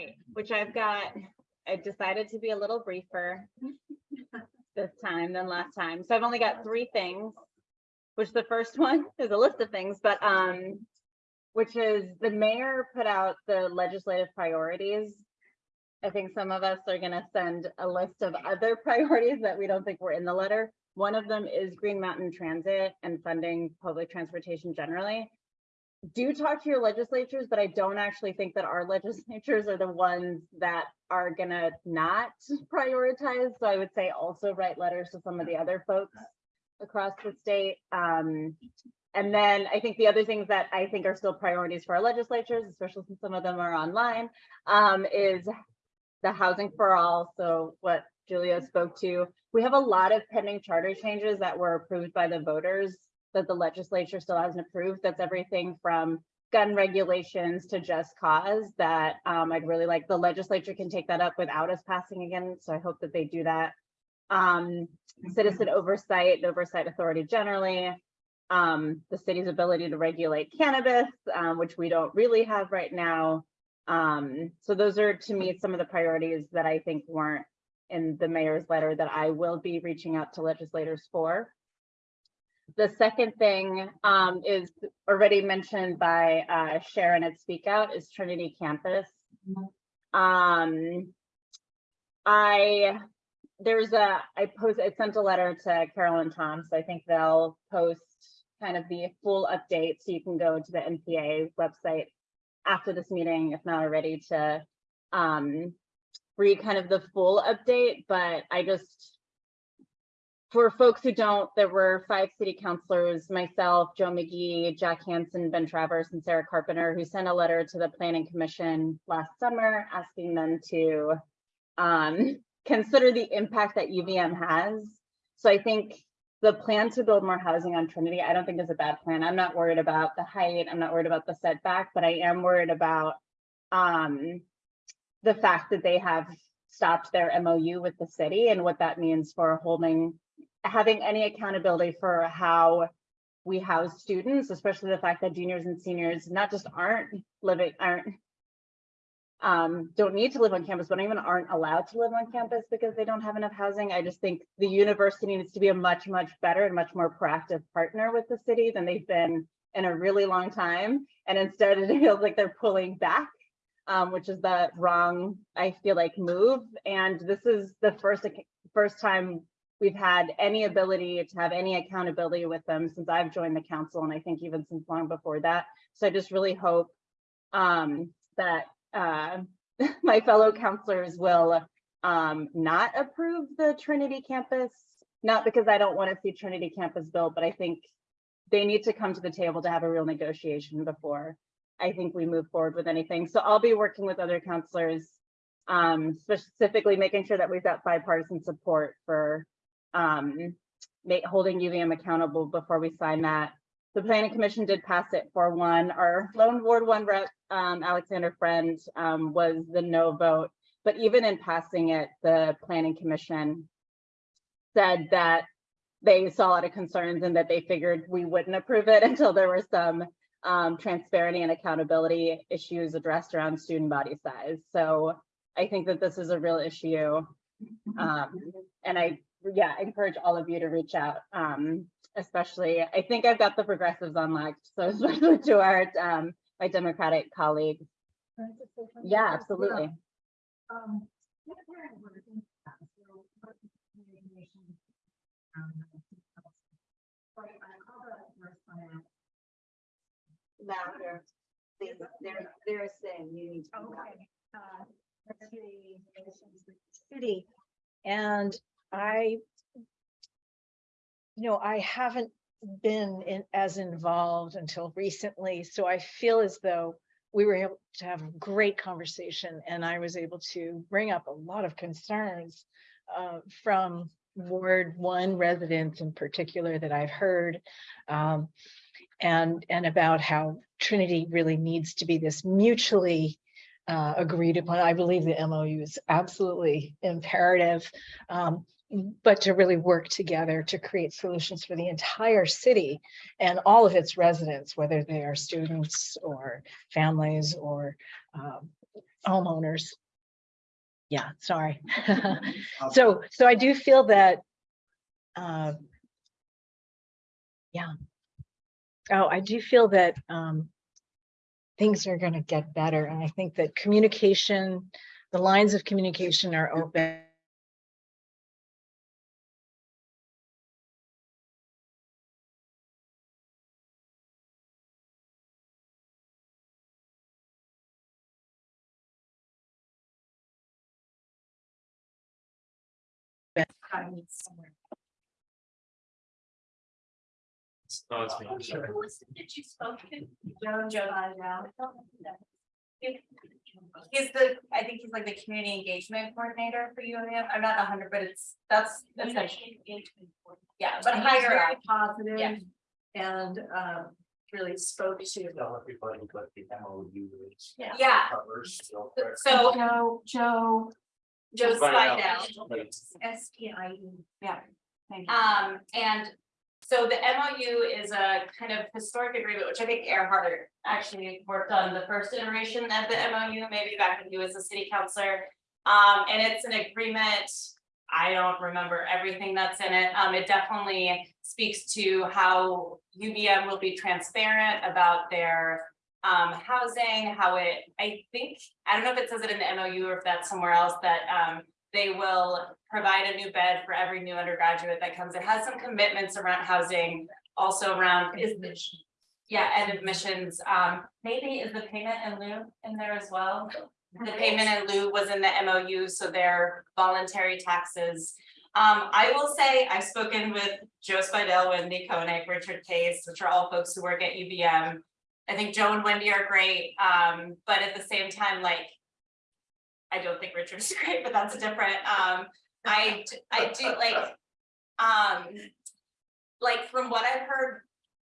Great, which I've got, I decided to be a little briefer this time than last time. So I've only got three things, which the first one is a list of things, but um, which is the mayor put out the legislative priorities. I think some of us are gonna send a list of other priorities that we don't think were in the letter. One of them is Green Mountain Transit and funding public transportation generally do talk to your legislatures, but I don't actually think that our legislatures are the ones that are gonna not prioritize. So I would say also write letters to some of the other folks across the state. Um, and then I think the other things that I think are still priorities for our legislatures, especially since some of them are online, um, is the housing for all. So what Julia spoke to, we have a lot of pending charter changes that were approved by the voters that the legislature still hasn't approved. That's everything from gun regulations to just cause that um, I'd really like the legislature can take that up without us passing again. So I hope that they do that. Um, citizen oversight, and oversight authority generally, um, the city's ability to regulate cannabis, um, which we don't really have right now. Um, so those are to me some of the priorities that I think weren't in the mayor's letter that I will be reaching out to legislators for. The second thing um, is already mentioned by uh, Sharon at Speak Out is Trinity Campus. Um, I there's a I post I sent a letter to Carol and Tom, so I think they'll post kind of the full update so you can go to the NPA website after this meeting, if not already, to um, read kind of the full update. But I just for folks who don't, there were five city councilors, myself, Joe Magee, Jack Hanson, Ben Traverse, and Sarah Carpenter, who sent a letter to the Planning Commission last summer asking them to um, consider the impact that UVM has. So I think the plan to build more housing on Trinity, I don't think is a bad plan. I'm not worried about the height. I'm not worried about the setback, but I am worried about um, the fact that they have stopped their MOU with the city and what that means for holding having any accountability for how we house students, especially the fact that juniors and seniors not just aren't living, aren't, um, don't need to live on campus, but even aren't allowed to live on campus because they don't have enough housing. I just think the university needs to be a much, much better and much more proactive partner with the city than they've been in a really long time. And instead it feels like they're pulling back, um, which is the wrong, I feel like, move. And this is the first, first time we've had any ability to have any accountability with them since I've joined the council and I think even since long before that. So I just really hope um, that uh, my fellow councilors will um, not approve the Trinity campus, not because I don't want to see Trinity campus built, but I think they need to come to the table to have a real negotiation before I think we move forward with anything. So I'll be working with other councilors, um, specifically making sure that we've got bipartisan support for um, make, holding UVM accountable before we sign that. The planning commission did pass it for one. Our lone ward one rep, um, Alexander Friend, um, was the no vote. But even in passing it, the planning commission said that they saw a lot of concerns and that they figured we wouldn't approve it until there were some um, transparency and accountability issues addressed around student body size. So I think that this is a real issue. Um, and I yeah, encourage all of you to reach out. Um, especially, I think I've got the progressives unlocked. So especially to our um, my Democratic colleagues. Yeah, absolutely. Um, Now they're, they- they're, they're saying you need to. Okay. uh, let's see, relations with the City, and I. You know, I haven't been in as involved until recently, so I feel as though we were able to have a great conversation and I was able to bring up a lot of concerns. Uh, from Ward One residents in particular that I've heard. Um, and, and about how Trinity really needs to be this mutually uh, agreed upon. I believe the MOU is absolutely imperative, um, but to really work together to create solutions for the entire city and all of its residents, whether they are students or families or um, homeowners. Yeah, sorry. So, so I do feel that, uh, yeah. Oh, I do feel that, um, things are gonna get better, and I think that communication, the lines of communication are open. Oh, it's me. Who was it that you spoke to? Joe, Joe, He's the, I think he's like the community engagement coordinator for UVM. I'm not a hundred, but it's, that's, that's, like- yeah, but He's higher very up. positive Yeah. and um really spoke to. Tell everybody what the MOU is. Yeah. Yeah, Covers, so correct. so Joe, Joe, Joe Find out. Speidel. S P I E. Yeah. Thank you. Um, and so the MOU is a kind of historic agreement, which I think Erhard actually worked on the first iteration of the MOU, maybe back when he was a city councillor. Um, and it's an agreement, I don't remember everything that's in it. Um, it definitely speaks to how UVM will be transparent about their um, housing, how it, I think, I don't know if it says it in the MOU or if that's somewhere else, that um, they will provide a new bed for every new undergraduate that comes. It has some commitments around housing, also around is yeah, and admissions, um, maybe is the payment in lieu in there as well? The payment in lieu was in the MOU, so they're voluntary taxes. Um, I will say, I've spoken with Joe Speidel, Wendy Koenig, Richard Cate, which are all folks who work at UVM. I think Joe and Wendy are great, um, but at the same time, like. I don't think Richard's great, but that's different, um, I, I do like, um. Like, from what I've heard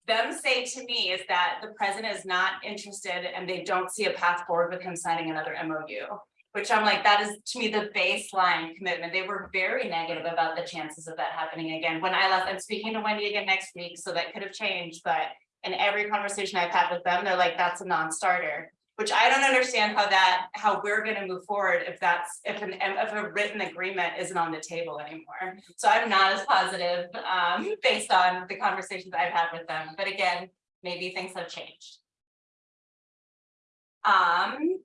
them say to me is that the president is not interested and they don't see a path forward with him signing another MOU. Which I'm like, that is to me the baseline commitment. They were very negative about the chances of that happening again. When I left, I'm speaking to Wendy again next week, so that could have changed, but. In every conversation I've had with them, they're like, that's a non-starter. Which I don't understand how that, how we're gonna move forward if that's, if an, if a written agreement isn't on the table anymore. So I'm not as positive, um, based on the conversations I've had with them, but again, maybe things have changed. Um,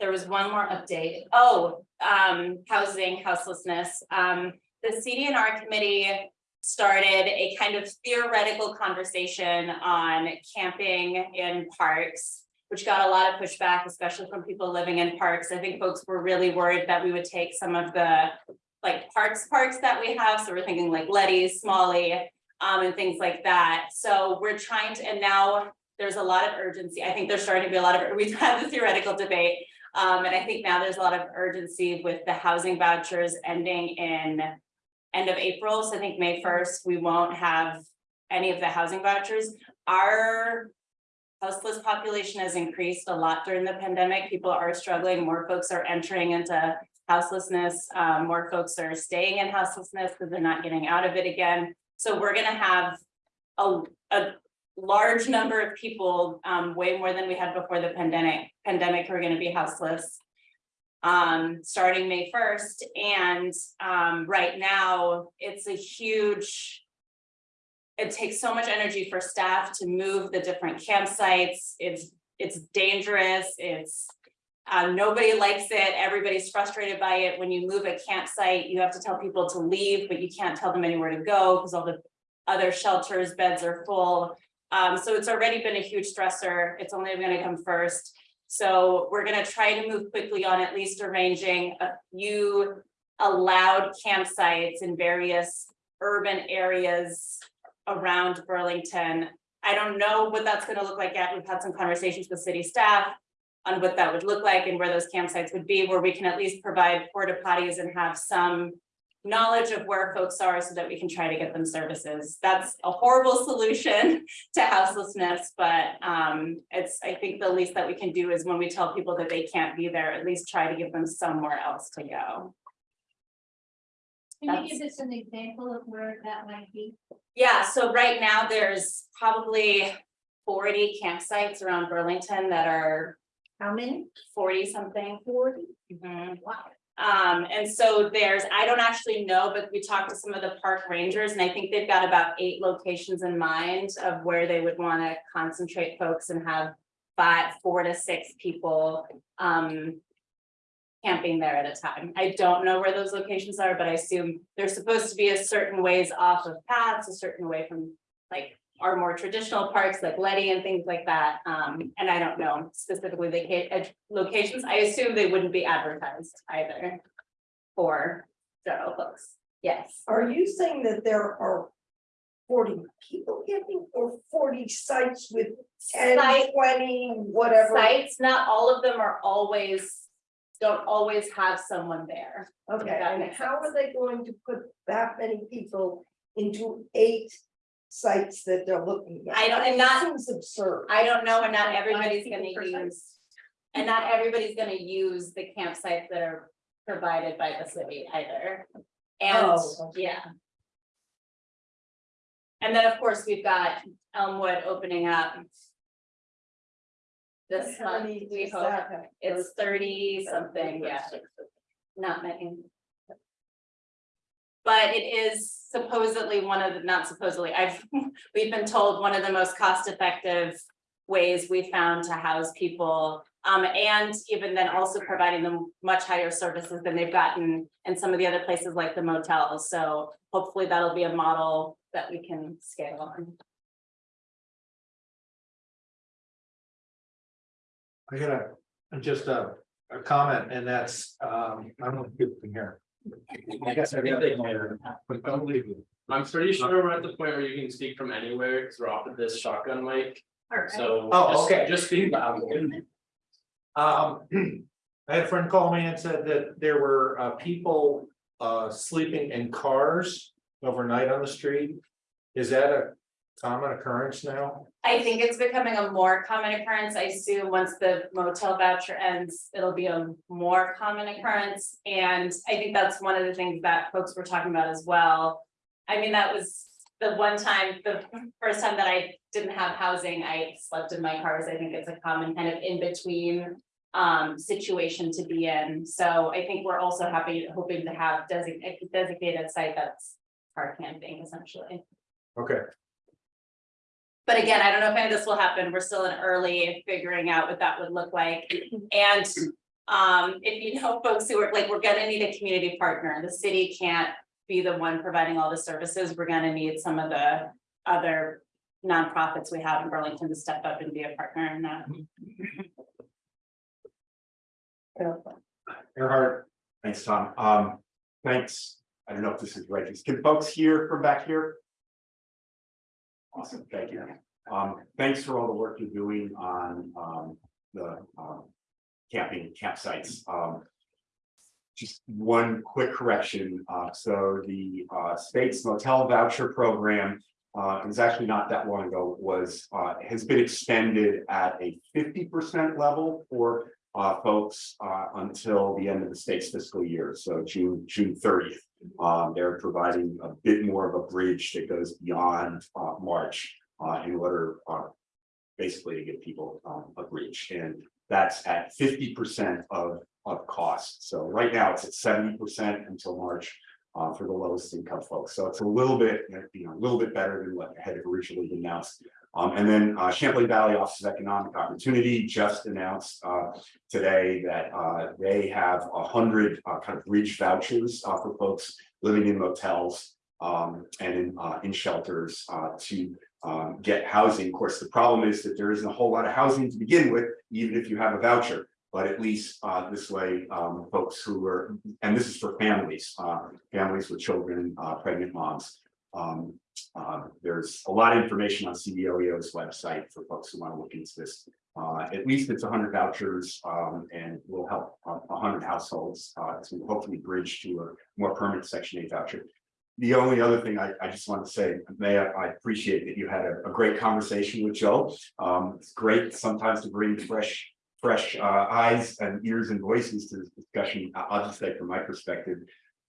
there was one more update. Oh, um, housing, houselessness. Um, the CDNR committee started a kind of theoretical conversation on camping in parks, which got a lot of pushback, especially from people living in parks. I think folks were really worried that we would take some of the like parks, parks that we have. So we're thinking like Leddy's, Smalley, um, and things like that. So we're trying to, and now there's a lot of urgency. I think there's starting to be a lot of, we've had the theoretical debate. Um, and I think now there's a lot of urgency with the housing vouchers ending in end of April. So I think May first, we won't have any of the housing vouchers. Our houseless population has increased a lot during the pandemic. People are struggling. More folks are entering into houselessness. Um, more folks are staying in houselessness because they're not getting out of it again. So we're gonna have a, a large number of people, um, way more than we had before the pandemic, pandemic who are gonna be houseless. Um, starting May first, and, um, right now, it's a huge. It takes so much energy for staff to move the different campsites, it's, it's dangerous, it's. Uh, nobody likes it, everybody's frustrated by it, when you move a campsite, you have to tell people to leave, but you can't tell them anywhere to go, because all the. Other shelters, beds are full, um, so it's already been a huge stressor, it's only gonna come first. So we're gonna try to move quickly on at least arranging a few allowed campsites in various urban areas around Burlington. I don't know what that's gonna look like yet. We've had some conversations with city staff on what that would look like and where those campsites would be, where we can at least provide porta potties and have some knowledge of where folks are so that we can try to get them services. That's a horrible solution to houselessness, but um, it's, I think the least that we can do is when we tell people that they can't be there, at least try to give them somewhere else to go. Can you give us an example of where that might be? Yeah, so right now there's probably forty campsites around Burlington that are How many? forty something. Forty? Mhm. Wow. Um, and so there's, I don't actually know, but we talked to some of the park rangers and I think they've got about eight locations in mind of where they would wanna concentrate folks and have five, four to six people, um, camping there at a time. I don't know where those locations are, but I assume they're supposed to be a certain ways off of paths, a certain way from like our more traditional parks like Leddy and things like that. Um, and I don't know specifically the ca- locations. I assume they wouldn't be advertised either. For general folks. Yes. Are you saying that there are forty people camping or forty sites with 10, Site- 20, whatever? Sites, not all of them are always, don't always have someone there. Okay, and how are they going to put that many people into eight sites that they're looking at? I don't- and It not- Seems absurd. I don't know, and not everybody's gonna use. And not everybody's gonna use the campsites that are provided by the city either. And, Oh, okay. yeah. And then, of course, we've got Elmwood opening up. This How month, many we does hope, that it's thirty something, yeah, not many. But it is supposedly one of the, not supposedly, I've, we've been told one of the most cost-effective ways we found to house people. Um, and even then also providing them much higher services than they've gotten in some of the other places like the motels. So hopefully that'll be a model that we can scale on. I got a, just a, a comment and that's, um, I don't know if people can hear. I guess I got it there, but don't leave it. I'm pretty sure we're at the point where you can speak from anywhere, because we're off of this shotgun mic, so. Oh, just- okay. Just be loud. Um, I had a friend call me and said that there were, uh, people, uh, sleeping in cars overnight on the street. Is that a common occurrence now? I think it's becoming a more common occurrence. I assume once the motel voucher ends, it'll be a more common occurrence. And I think that's one of the things that folks were talking about as well. I mean, that was the one time, the first time that I didn't have housing, I slept in my cars. I think it's a common kind of in-between um, situation to be in. So I think we're also happy, hoping to have designated, designated site that's car camping essentially. Okay, But again, I don't know if any of this will happen. We're still in early figuring out what that would look like. And um, if you know folks who are like, we're gonna need a community partner. The city can't be the one providing all the services. We're gonna need some of the other nonprofits we have in Burlington to step up and be a partner in that. Erhard, Thanks, Tom. Um, thanks. I don't know if this is right. Can folks hear from back here? Awesome, thank you. Um, thanks for all the work you're doing on, um, the, um, camping campsites. Um, just one quick correction. Uh, so the, uh, state's motel voucher program, uh, it was actually not that long ago, was, uh, has been extended at a fifty percent level for uh, folks, uh, until the end of the state's fiscal year, so June, June thirtieth. Um, they're providing a bit more of a bridge that goes beyond, uh, March, uh, in order, uh, basically to give people, um, a bridge, and that's at fifty percent of, of cost. So right now, it's at seventy percent until March, uh, for the lowest income folks, so it's a little bit, you know, a little bit better than what had originally been announced. Um, and then, uh, Champlain Valley Office of Economic Opportunity just announced, uh, today that uh they have a hundred uh kind of bridge vouchers uh for folks living in motels. Um and in uh in shelters to um get housing. Of course, the problem is that there isn't a whole lot of housing to begin with, even if you have a voucher. But at least this way, um folks who are, and this is for families, families with children, pregnant moms. Um uh there's a lot of information on CVOEO's website for folks who want to look into this. Uh, at least it's hundred vouchers, um, and will help a hundred households, uh, to hopefully bridge to a more permanent section eight voucher. The only other thing I, I just want to say, Mayor, I appreciate that you had a, a great conversation with Joe. Um, it's great sometimes to bring fresh, fresh, uh, eyes and ears and voices to this discussion. I'll just say from my perspective,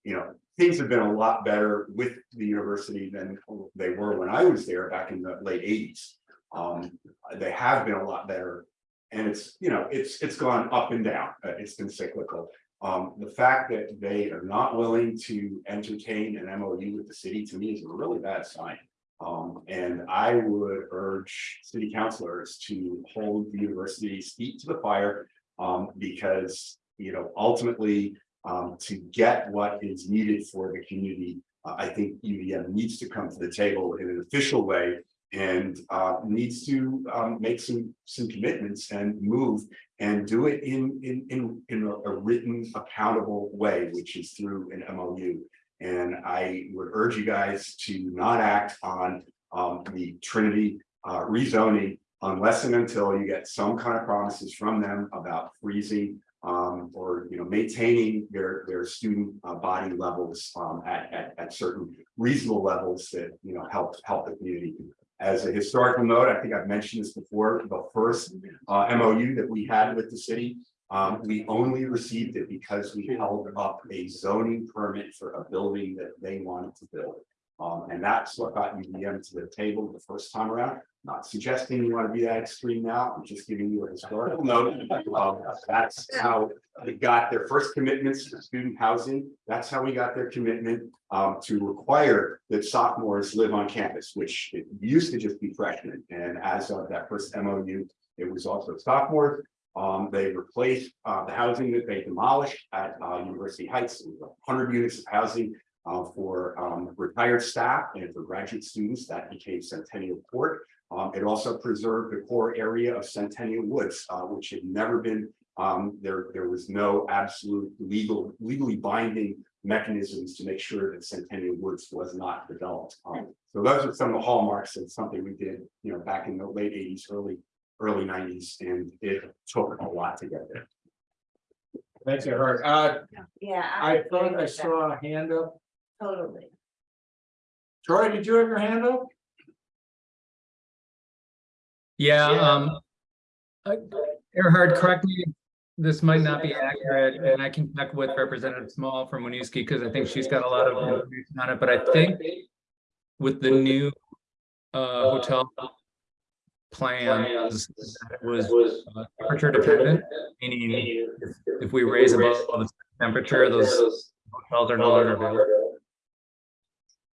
you know, things have been a lot better with the university than they were when I was there back in the late eighties. Um, they have been a lot better and it's, you know, it's, it's gone up and down, it's been cyclical. Um, the fact that they are not willing to entertain an MOU with the city, to me, is a really bad sign. Um, and I would urge city councilors to hold the university's feet to the fire. Um, because, you know, ultimately, um, to get what is needed for the community. uh, I think UVM needs to come to the table in an official way and, uh, needs to, um, make some, some commitments and move. And do it in, in, in, in a written accountable way, which is through an MOU. And I would urge you guys to not act on, um, the Trinity, uh, rezoning. Unless and until you get some kind of promises from them about freezing um, or, you know, maintaining their, their student uh, body levels, um, at, at, at certain reasonable levels that, you know, help, help the community. As a historical note, I think I've mentioned this before, the first, uh, MOU that we had with the city. Um, we only received it because we held up a zoning permit for a building that they wanted to build. Um, and that's what got UVM to the table the first time around. Not suggesting you want to be that extreme now, I'm just giving you a historical note. Um, that's how they got their first commitments to student housing. That's how we got their commitment um, to require that sophomores live on campus, which it used to just be freshmen. And as of that first MOU, it was also sophomores. Um, they replaced uh, the housing that they demolished at uh, University Heights, hundred units of housing uh, for um, retired staff and for graduate students that became Centennial Court. Um, it also preserved the core area of Centennial Woods, uh, which had never been, um, there, there was no absolute legal, legally binding mechanisms to make sure that Centennial Woods was not developed. Um, so those are some of the hallmarks of something we did, you know, back in the late eighties, early, early nineties, and it took a lot to get there. Thanks, Erhard. Uh, Yeah. I agree thought I with that, saw a hand up. Totally. Troy, did you have your hand up? Yeah, Yeah. um. uh, Erhard, correct me, this might not be accurate, and I can check with Representative Small from Winooski, because I think she's got a lot of information on it, but I think. With the new uh hotel. Plans, it was uh, temperature dependent, meaning if- if we raise above the temperature, those hotels are no longer available.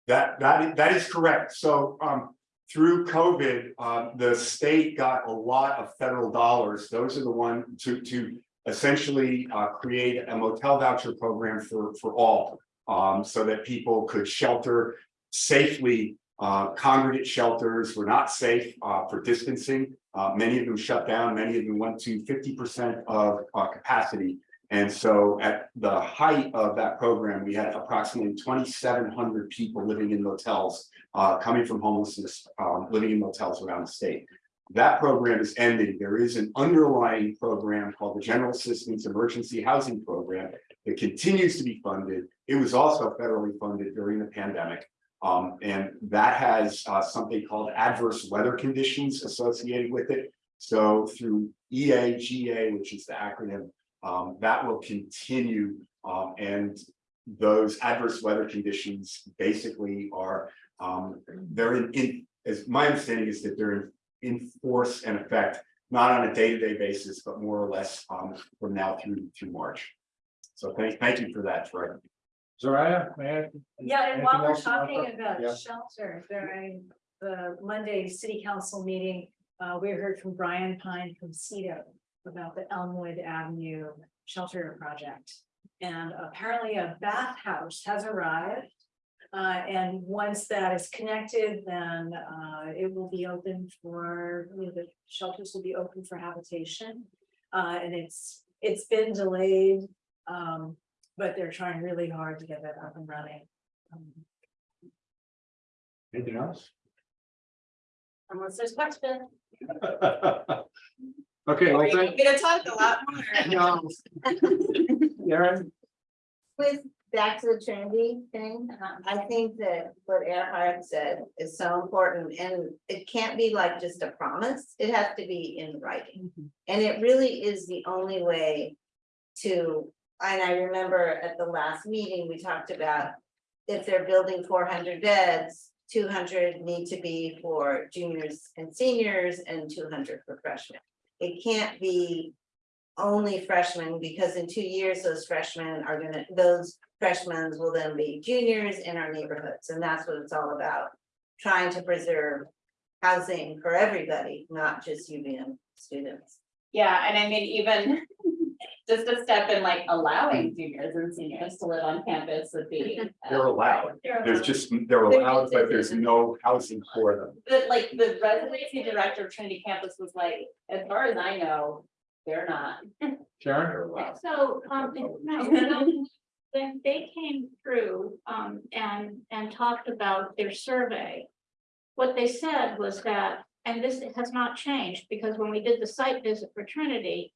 That, that, that is correct. So, um, through COVID, uh, the state got a lot of federal dollars. Those are the one to, to essentially, uh, create a motel voucher program for, for all. Um, so that people could shelter safely. Uh, congregate shelters were not safe, uh, for distancing. Uh, many of them shut down, many of them went to fifty percent of, uh, capacity. And so at the height of that program, we had approximately twenty-seven hundred people living in motels, uh, coming from homelessness, um, living in motels around the state. That program is ending. There is an underlying program called the General Assistance Emergency Housing Program that continues to be funded. It was also federally funded during the pandemic. Um, and that has, uh, something called adverse weather conditions associated with it. So through EAGA, which is the acronym um, that will continue, um, and those adverse weather conditions basically are, um, they're in, in, as my understanding is that they're in, in force and effect, not on a day-to-day basis, but more or less, um, from now through, through March. So thank, thank you for that, Troy. Soraya, may I? Yeah, and while we're else you want talking about Yeah. shelter, during the Monday city council meeting, uh, we heard from Brian Pine from CEDO about the Elmwood Avenue shelter project. And apparently a bathhouse has arrived. Uh, and once that is connected, then, uh, it will be open for, you know, the shelters will be open for habitation. Uh, and it's, it's been delayed, um, but they're trying really hard to get that up and running. Um, Anything else? Unless there's question. Okay, well, We're thank, gonna talk a lot more. Aaron, With, back to the Trinity thing, um, I think that what Erhard said is so important and it can't be like just a promise. It has to be in writing. Mm-hmm. And it really is the only way to, and I remember at the last meeting, we talked about if they're building four hundred beds, two hundred need to be for juniors and seniors and two hundred for freshmen. it can't be only freshmen, because in two years, those freshmen are gonna, those freshmen will then be juniors in our neighborhoods, and that's what it's all about. Trying to preserve housing for everybody, not just UVM students. Yeah, and I mean, even just a step in like allowing juniors and seniors to live on campus would be. uh, They're allowed, they're there's allowed. just, they're allowed, but there's no housing for them. But like the residency director of Trinity campus was like, as far as I know, they're not. Sharon? They're allowed. So, um, no, no, when they came through, um, and, and talked about their survey. What they said was that, and this has not changed, because when we did the site visit for Trinity.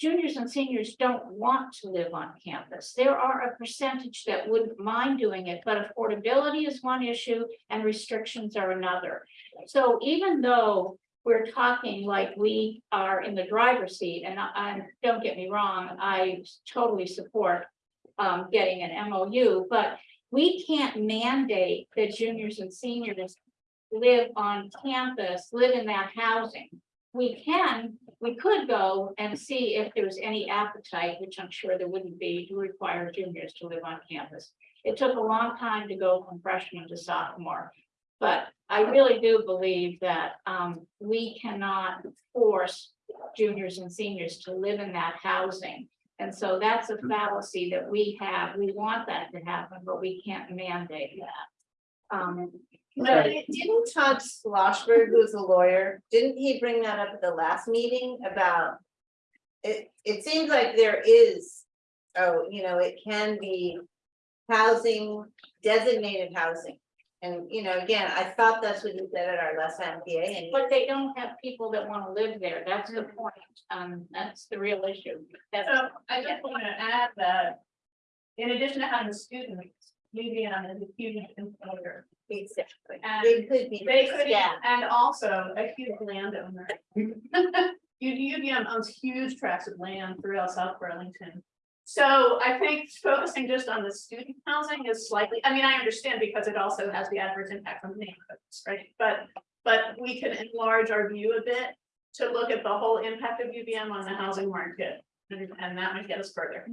Juniors and seniors don't want to live on campus. There are a percentage that wouldn't mind doing it, but affordability is one issue and restrictions are another. So even though we're talking like we are in the driver's seat, and I, and don't get me wrong, I totally support. Um, getting an MOU, but we can't mandate that juniors and seniors. Live on campus, live in that housing. We can, we could go and see if there's any appetite, which I'm sure there wouldn't be, to require juniors to live on campus. It took a long time to go from freshman to sophomore. But I really do believe that um we cannot force juniors and seniors to live in that housing. And so that's a fallacy that we have. We want that to happen, but we can't mandate that. Um, No, didn't Todd Schlossberg, who's a lawyer, didn't he bring that up at the last meeting about? It, it seems like there is, oh, you know, it can be housing, designated housing. And, you know, again, I thought that's what you said at our last NPA and. but they don't have people that want to live there. That's the point. Um, that's the real issue. That's, So I just want to add that. In addition to having students, UVM is a huge employer. Exactly. And It could be. They could, Yeah. and also a huge landowner. U- UVM owns huge tracts of land throughout South Burlington. So I think focusing just on the student housing is slightly, I mean, I understand because it also has the adverse impact on the neighborhoods, right? But, but we can enlarge our view a bit to look at the whole impact of UVM on the housing market. And and that might get us further.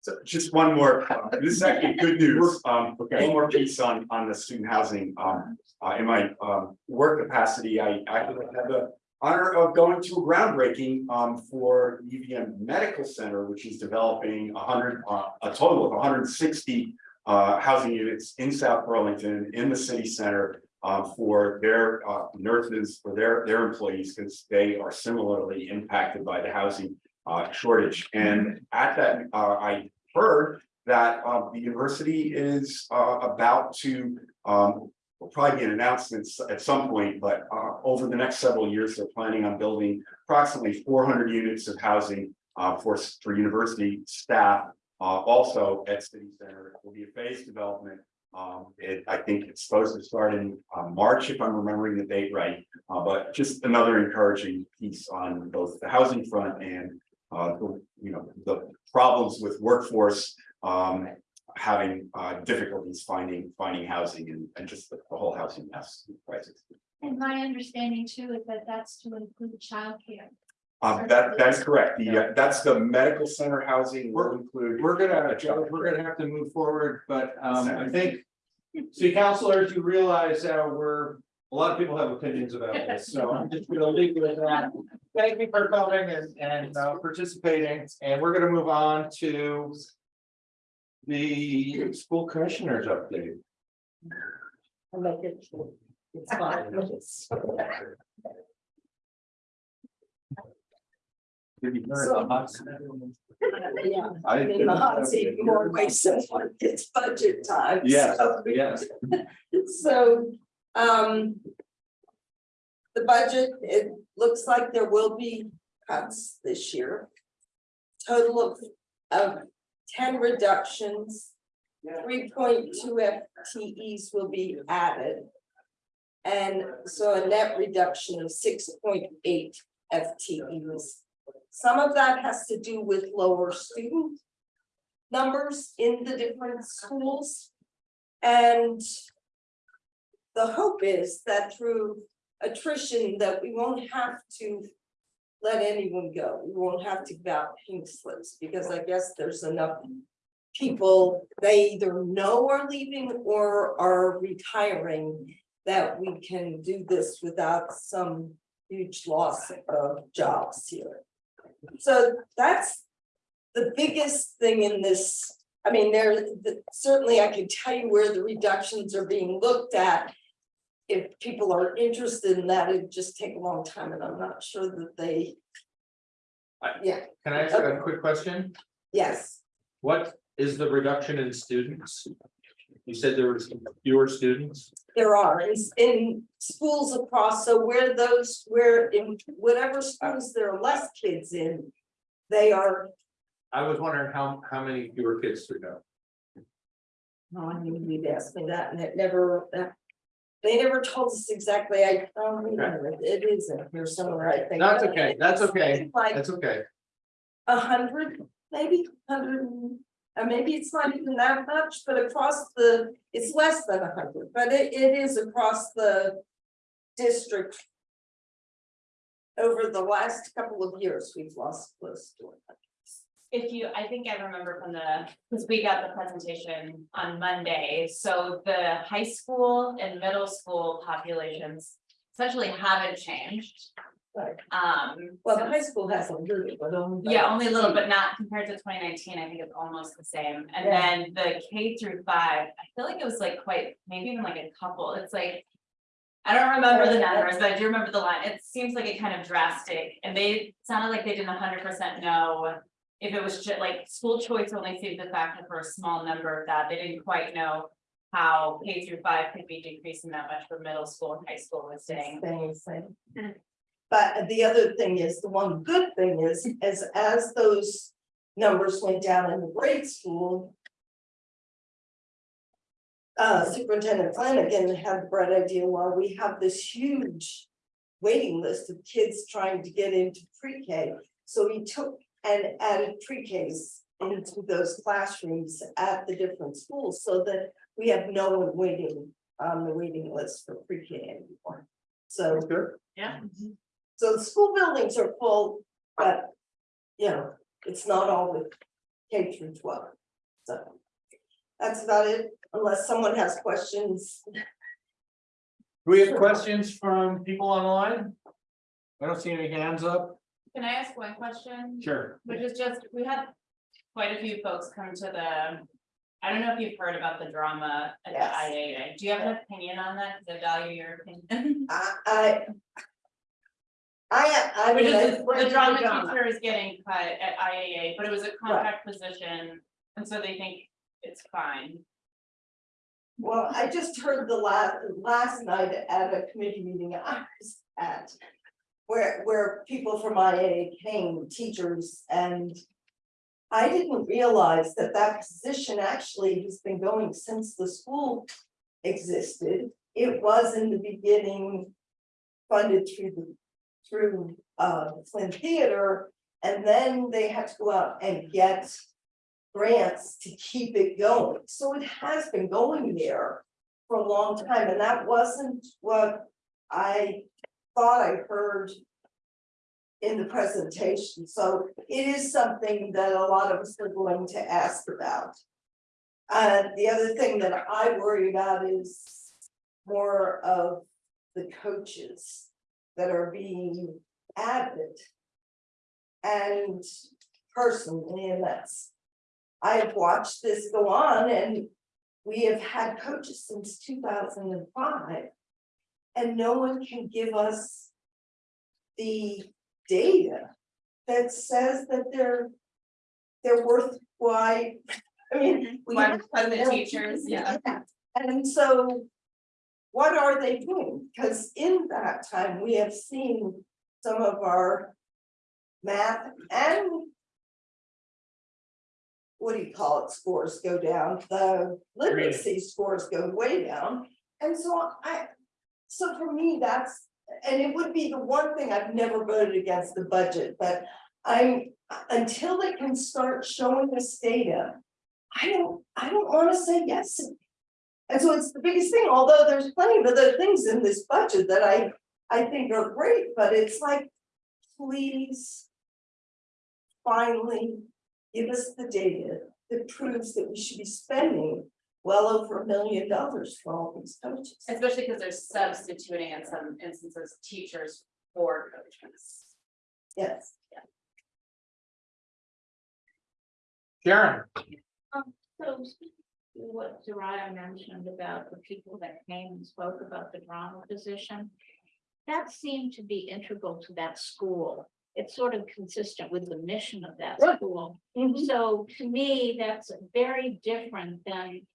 So just one more, uh, this is actually good news, um, one more piece on, on the student housing, um, uh, in my, um, work capacity, I, I have the. Honor of going to a groundbreaking, um, for UVM Medical Center, which is developing a hundred, uh, a total of hundred and sixty. Uh, housing units in South Burlington, in the city center, uh, for their, uh, nurses, for their, their employees, because they are similarly impacted by the housing. Uh, shortage, and at that, uh, I heard that the university is about to um. Will probably be an announcement at some point, but uh over the next several years, they're planning on building approximately four hundred units of housing. Uh for for university staff, uh also at City Center, it will be a phased development. Um, it, I think it's supposed to start in uh March, if I'm remembering the date right. Uh, but just another encouraging piece on both the housing front and uh, the, you know, the problems with workforce. Um, having uh difficulties finding, finding housing and, and just the the whole housing mess crisis. and my understanding too is that that's to include childcare. Um, that, that's correct. The, uh, that's the medical center housing will include. We're gonna, we're gonna have to move forward, but um I think. See, councilors, you realize uh we're, a lot of people have opinions about this, so I'm just gonna leave you with that. Thank you for coming and and uh participating, and we're gonna move on to. The school commissioners update. I like it. It's fine. Yeah. I- In the hot seat more myself when it's budget time. Yes, so- yes. So, um. The budget, it looks like there will be cuts this year. Total of, of ten reductions. Three point two FTEs will be added. And so a net reduction of six point eight FTEs. Some of that has to do with lower student numbers in the different schools. And the hope is that through attrition that we won't have to. Let anyone go, we won't have to give out pink slips, because I guess there's enough. People, they either know are leaving or are retiring, that we can do this without some huge loss of jobs here. So that's the biggest thing in this, I mean, there, the- certainly I can tell you where the reductions are being looked at. If people are interested in that, it'd just take a long time and I'm not sure that they. I- Yeah, Can I ask a quick question? yes, What is the reduction in students? You said there was fewer students? there are, in, in schools across, so where those, where in whatever schools there are less kids in. They are, I was wondering how, how many fewer kids there go? oh, I knew you'd ask me that and it never, that. They never told us exactly, I, don't a minute, it is in here somewhere, I think. That's okay, that's okay, Like that's okay. a hundred, maybe hundred, and uh, maybe it's not even that much, but across the, it's less than a hundred, but it, it is across the district. Over the last couple of years, we've lost close to it. If you, I think I remember from the, because we got the presentation on Monday, so the high school and middle school populations. Essentially haven't changed. Right. Um. Well, the high school has a little, but only. Yeah, only a little, but not compared to twenty nineteen, I think it's almost the same, and Yeah. then the K through five, I feel like it was like quite, maybe even like a couple, it's like. I don't remember the numbers, but I do remember the line, it seems like it kind of drastic, and they sounded like they didn't hundred percent know. If it was just like school choice only seemed the factor for a small number of that, they didn't quite know. How K through five could be decreasing that much for middle school and high school was staying. Staying the same. But the other thing is, the one good thing is, as, as those numbers went down in the grade school. Uh, Superintendent Flanagan had the bright idea, while we have this huge waiting list of kids trying to get into pre-K. So he took and added pre-Ks into those classrooms at the different schools, so that we have no one waiting on the waiting list for pre-K anymore. So. Good. Yeah. So the school buildings are full, but, you know, it's not all with K through twelve, so. That's about it, unless someone has questions. Do we have questions from people online? I don't see any hands up. Can I ask one question? Sure. Which is just, we had quite a few folks come to the, I don't know if you've heard about the drama at the IAA. Do you have an opinion on that? Because I value your opinion. I, uh, I. I, I. Which mean, is, I- the drama teacher is getting cut at IAA, but it was a contract position, and so they think it's fine. Well, I just heard the last, last night at a committee meeting I was at. Where, where people from IA came, teachers, and. I didn't realize that that position actually has been going since the school existed. It was in the beginning funded through the, through, uh, Flynn Theater. And then they had to go out and get grants to keep it going. So it has been going there for a long time, and that wasn't what I thought I heard in the presentation, so it is something that a lot of us are going to ask about. Uh, the other thing that I worry about is more of the coaches that are being added. And personally, and that's I have watched this go on and we have had coaches since two thousand and no one can give us the data that says that they're they're worth why, I mean. we Why have- the teachers, yeah. And so. What are they doing? Because in that time, we have seen some of our math and what do you call it, scores go down, the literacy scores go way down. And so I, so for me, that's, and it would be the one thing I've never voted against the budget, but I'm, until they can start showing us data, I don't, I don't wanna say yes. And so it's the biggest thing, although there's plenty of other things in this budget that I I think are great, but it's like, please. Finally, give us the data that proves that we should be spending well over a million dollars for all these coaches. Especially because they're substituting in some instances teachers for coaches. Yes. Sharon, So what Soraya mentioned about the people that came and spoke about the drama position. That seemed to be integral to that school. It's sort of consistent with the mission of that Right. school. Mhm. So to me, that's very different than.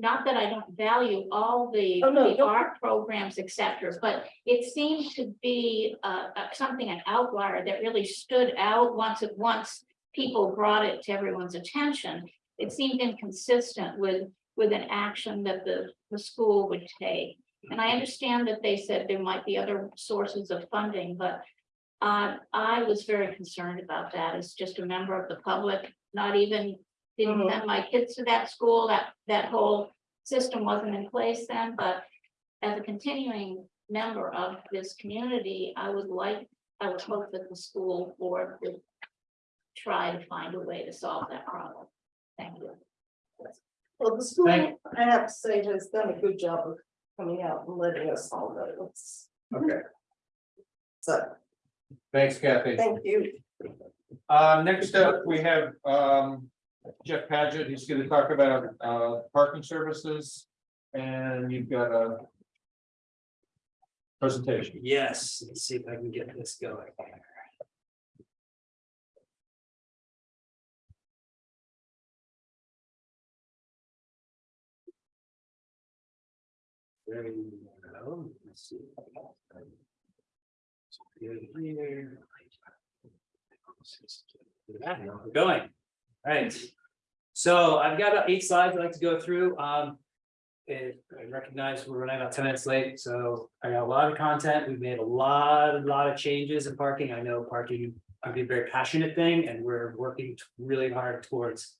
Not that I don't value all the, Oh, no, the art programs, et cetera, but it seemed to be uh, uh, something, an outlier that really stood out once it, once. People brought it to everyone's attention. It seemed inconsistent with, with an action that the, the school would take. And I understand that they said there might be other sources of funding, but. Uh, I was very concerned about that as just a member of the public, not even. Didn't Mhm. send my kids to that school, that, that whole system wasn't in place then, but. As a continuing member of this community, I would like, I would hope that the school board would. Try to find a way to solve that problem. Thank you. Well, the school, Thank- I have to say, has done a good job of coming out and letting us all know. It's- okay, So, thanks Kathy. thank you. Uh, next up, we have, um, Jeff Padgett, he's gonna talk about, uh, parking services. And you've got a. Presentation. Yes, let's see if I can get this going. There we go. Let's see. Here. We're Going, right. So I've got about eight slides I'd like to go through, um. I recognize we're running about ten minutes late, so I got a lot of content. We've made a lot, a lot of changes in parking. I know parking. be a very passionate thing and we're working really hard towards.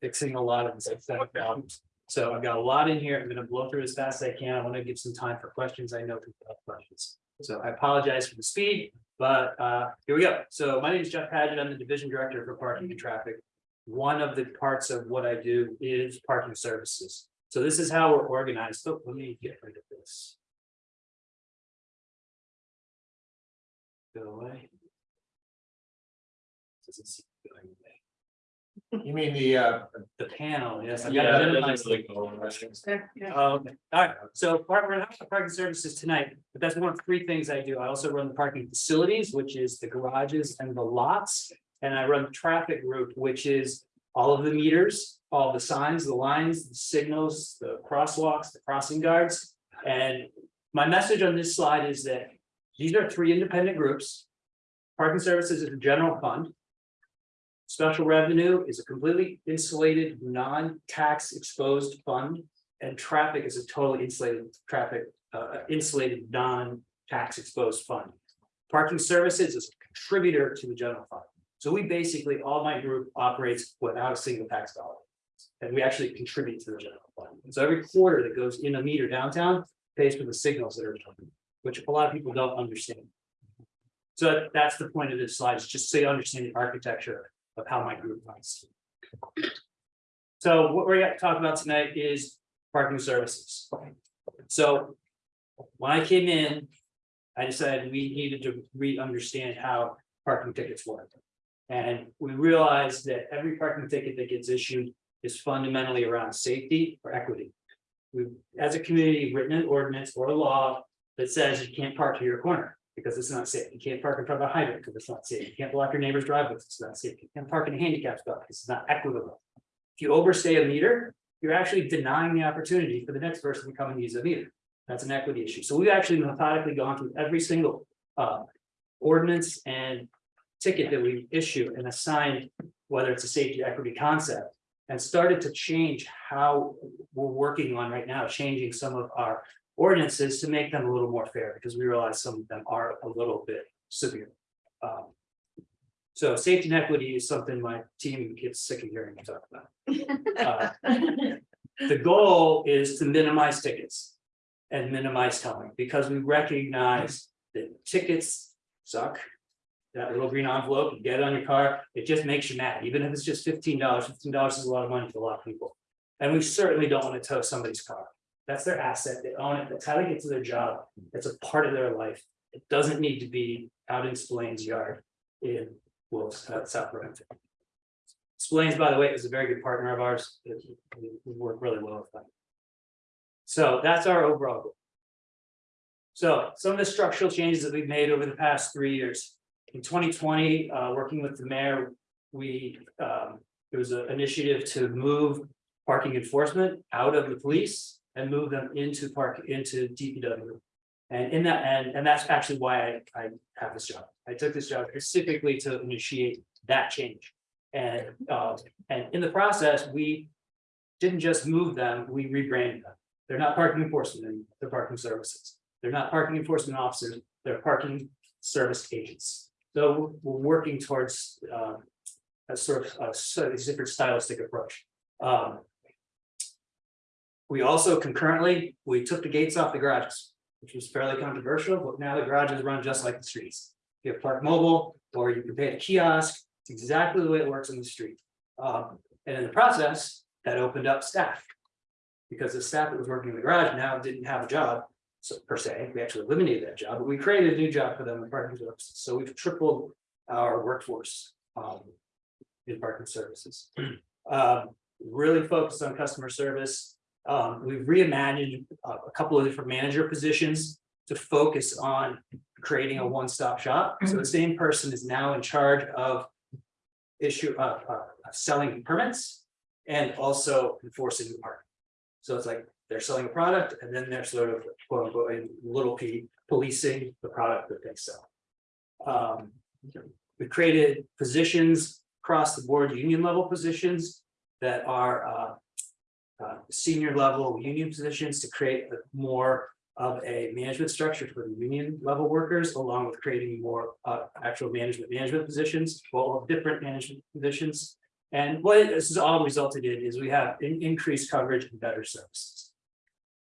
Fixing a lot of the problems. So I've got a lot in here. I'm gonna blow through as fast as I can. I want to give some time for questions. I know people have questions. So I apologize for the speed, but uh, here we go. So my name is Jeff Padgett. I'm the Division Director for Parking and Traffic. One of the parts of what I do is parking services. So this is how we're organized. So let me get rid of this. Go away. Doesn't seem to be going away. You mean the, uh, The panel, yes. I've Yeah, got it that minimized. doesn't like go over. Oh, Okay, all right, so part, we're having parking services tonight, but that's one of three things I do. I also run the parking facilities, which is the garages and the lots. And I run the traffic group, which is all of the meters, all the signs, the lines, the signals, the crosswalks, the crossing guards. And my message on this slide is that these are three independent groups. Parking services is a general fund. Special revenue is a completely insulated, non-tax exposed fund. And traffic is a totally insulated traffic, uh, insulated, non-tax exposed fund. Parking services is a contributor to the general fund. So we basically, all my group operates without a single tax dollar. And we actually contribute to the general fund. So every quarter that goes in a meter downtown pays for the signals that are, which a lot of people don't understand. So that's the point of this slide, is just so you understand the architecture of how my group runs. So what we're gonna talk about tonight is parking services. So when I came in, I decided we needed to re-understand how parking tickets work. And we realized that every parking ticket that gets issued is fundamentally around safety or equity. We've, as a community, written an ordinance or a law that says you can't park to your corner because it's not safe. You can't park in front of a hydrant because it's not safe. You can't block your neighbor's driveway because it's not safe. You can't park in a handicap spot because it's not equitable. If you overstay a meter, you're actually denying the opportunity for the next person to come and use a meter. That's an equity issue. So we've actually methodically gone through every single uh ordinance and ticket that we issue and assigned, whether it's a safety equity concept. And started to change how we're working on right now, changing some of our ordinances to make them a little more fair, because we realize some of them are a little bit severe. Um, So safety and equity is something my team gets sick of hearing me talk about. Uh, The goal is to minimize tickets. and minimize towing, because we recognize that tickets suck. That little green envelope, you get it on your car, it just makes you mad, even if it's just fifteen dollars, fifteen dollars is a lot of money to a lot of people. And we certainly don't want to tow somebody's car. That's their asset, they own it, that's how they get to their job, it's a part of their life. It doesn't need to be out in Spillane's yard in Wolves, uh, South Burlington. Spillane's, by the way, is a very good partner of ours, we we work really well with them. So that's our overall goal. So some of the structural changes that we've made over the past three years. In twenty twenty, uh, working with the mayor, we, um, there was an initiative to move parking enforcement out of the police and move them into park, into DPW. And in that, and, and that's actually why I, I have this job. I took this job specifically to initiate that change. And, uh, and in the process, we didn't just move them, we rebranded them. They're not parking enforcement, anymore, they're parking services. They're not parking enforcement officers, they're parking service agents. So we're working towards, uh, a sort of, a different stylistic approach. Um, we also concurrently, we took the gates off the garages, which was fairly controversial, but now the garages run just like the streets. You have Park Mobile, or you can pay at a kiosk, it's exactly the way it works in the street. Um, and in the process, that opened up staff. Because the staff that was working in the garage now didn't have a job, so per se, we actually eliminated that job, but we created a new job for them in parking services, so we've tripled our workforce. Um, in parking services. Um, really focused on customer service. Um, we've reimagined a, a couple of different manager positions to focus on creating a one-stop shop. So the same person is now in charge of issue, uh, uh, selling permits and also enforcing the park. So it's like they're selling a product and then they're sort of quote unquote, little p policing the product that they sell. Um, we created positions across the board, union level positions that are uh. Uh, senior level union positions to create more of a management structure for the union level workers, along with creating more uh actual management management positions, well, different management positions. And what this has all resulted in is we have in- increased coverage and better services.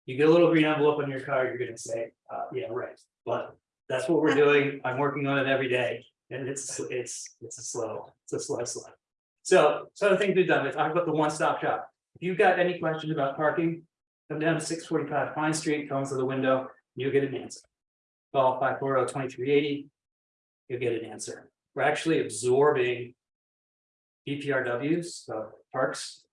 You get a little green envelope on your car, you're gonna say, uh, yeah, right, but that's what we're doing, I'm working on it every day. And it's, it's, it's a slow, it's a slow slide. So, so the things we've done, we talked about the one-stop shop. If you've got any questions about parking, come down to six forty-five Pine Street, come to the window, you'll get an answer. Call 540-2380. You'll get an answer. We're actually absorbing. BPRWs, so parks.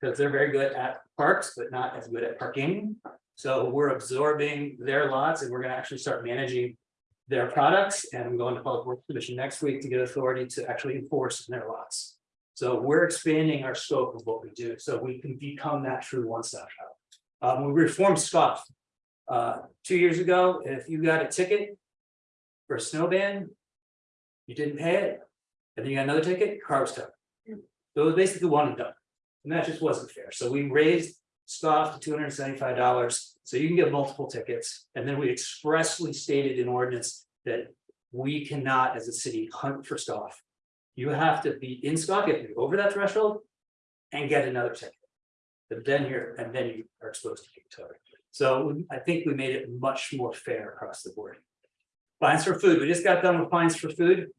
Because they're very good at parks, but not as good at parking. So we're absorbing their lots and we're gonna actually start managing their products and I'm going to public works commission next week to get authority to actually enforce their lots. So we're expanding our scope of what we do, so we can become that true one-stop shop. Um, we reformed SCOF. Uh, two years ago, if you got a ticket. For a snow ban. You didn't pay it, and then you got another ticket, car was towed. So it was basically one and done, and that just wasn't fair, so we raised SCOF to two hundred and seventy-five dollars, so you can get multiple tickets, and then we expressly stated in ordinance that. We cannot, as a city, hunt for SCOF. You have to be in SCOF, you be over that threshold. And get another ticket. But then you're, and then you are exposed to towed. So I think we made it much more fair across the board. Fines for food, we just got done with fines for food.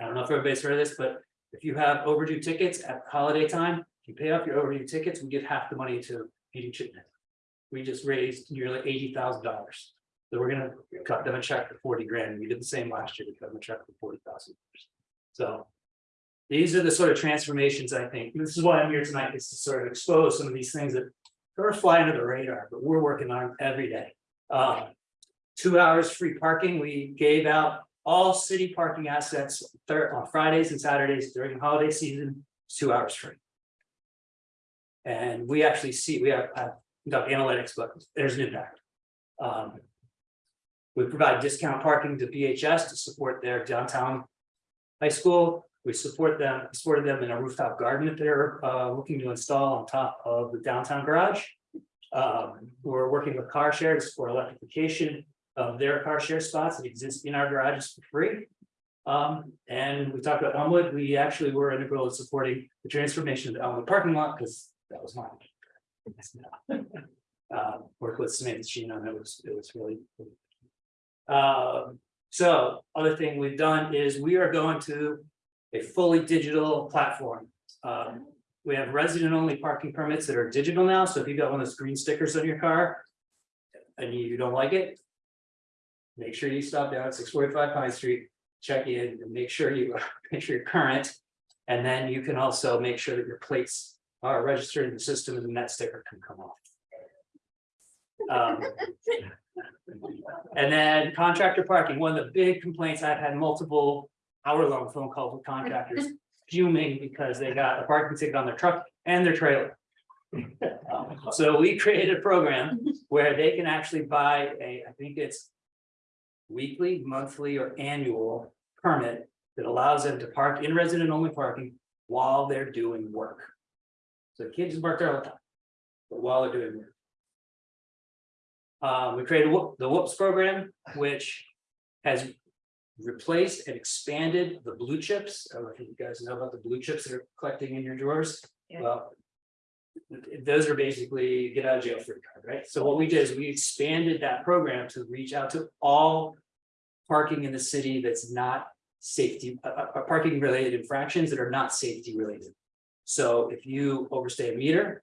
I don't know if everybody's heard of this, but if you have overdue tickets at holiday time, you pay off your overdue tickets, we give half the money to Feeding Chittenden. We just raised nearly eighty thousand dollars. So we're gonna cut them a check for forty grand. We did the same last year, we cut them a check for forty thousand dollars. So. These are the sort of transformations, I think. This is why I'm here tonight, is to sort of expose some of these things that of fly under the radar, but we're working on every day. Um, two hours free parking, we gave out all city parking assets on Fridays and Saturdays during the holiday season, two hours free. And we actually see, we have, uh, conduct analytics, but there's an impact. Um. We provide discount parking to BHS to support their downtown. High school, we support them, supported them in a rooftop garden that they're uh looking to install on top of the downtown garage. Um, we're working with car shares for electrification of their car share spots that exist in our garages for free. Um, and we talked about Elmwood, we actually were integral in supporting the transformation of the Elmwood parking lot, because that was mine. Um, work with Samantha Sheen on it, was, it was really. Um, so other thing we've done is we are going to a fully digital platform. Um, we have resident only parking permits that are digital now, so if you got one of those green stickers on your car. And you don't like it. Make sure you stop down at six forty-five Pine Street, check in and make sure you, make sure you're current. And then you can also make sure that your plates are registered in the system and then that sticker can come off. Um, And then contractor parking, one of the big complaints, I've had multiple hour-long phone calls with contractors fuming because they got a parking ticket on their truck and their trailer. Um, So we created a program where they can actually buy a, I think it's weekly, monthly, or annual permit that allows them to park in resident only parking while they're doing work. So kids park there all the time, but while they're doing work. Uh, we created the Whoops program, which has replaced and expanded the blue chips. I don't know if you guys know about the blue chips that are collecting in your drawers. Yeah. Well, those are basically get out of jail free card, right? So what we did is we expanded that program to reach out to all parking in the city that's not safety, uh, uh, parking related infractions that are not safety related. So if you overstay a meter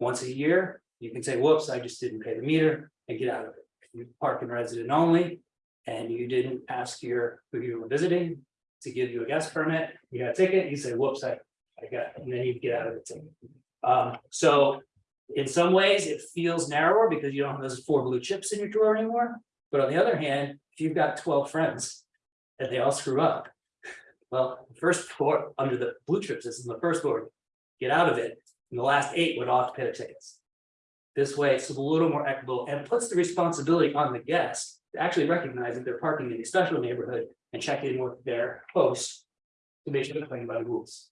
once a year, you can say, whoops, I just didn't pay the meter and get out of it. If You park in resident only and you didn't ask your, who you were visiting to give you a gas permit, you got a ticket, you say, whoops, I, I got, and then you get out of the ticket. Um, so in some ways, it feels narrower because you don't have those four blue chips in your drawer anymore. But on the other hand, if you've got twelve friends and they all screw up. Well, the first four under the blue chip system, the first four get out of it, and the last eight would all have to pay their tickets. This way, it's a little more equitable and puts the responsibility on the guest to actually recognize that they're parking in a special neighborhood and check in with their host. To make sure they're playing by the rules.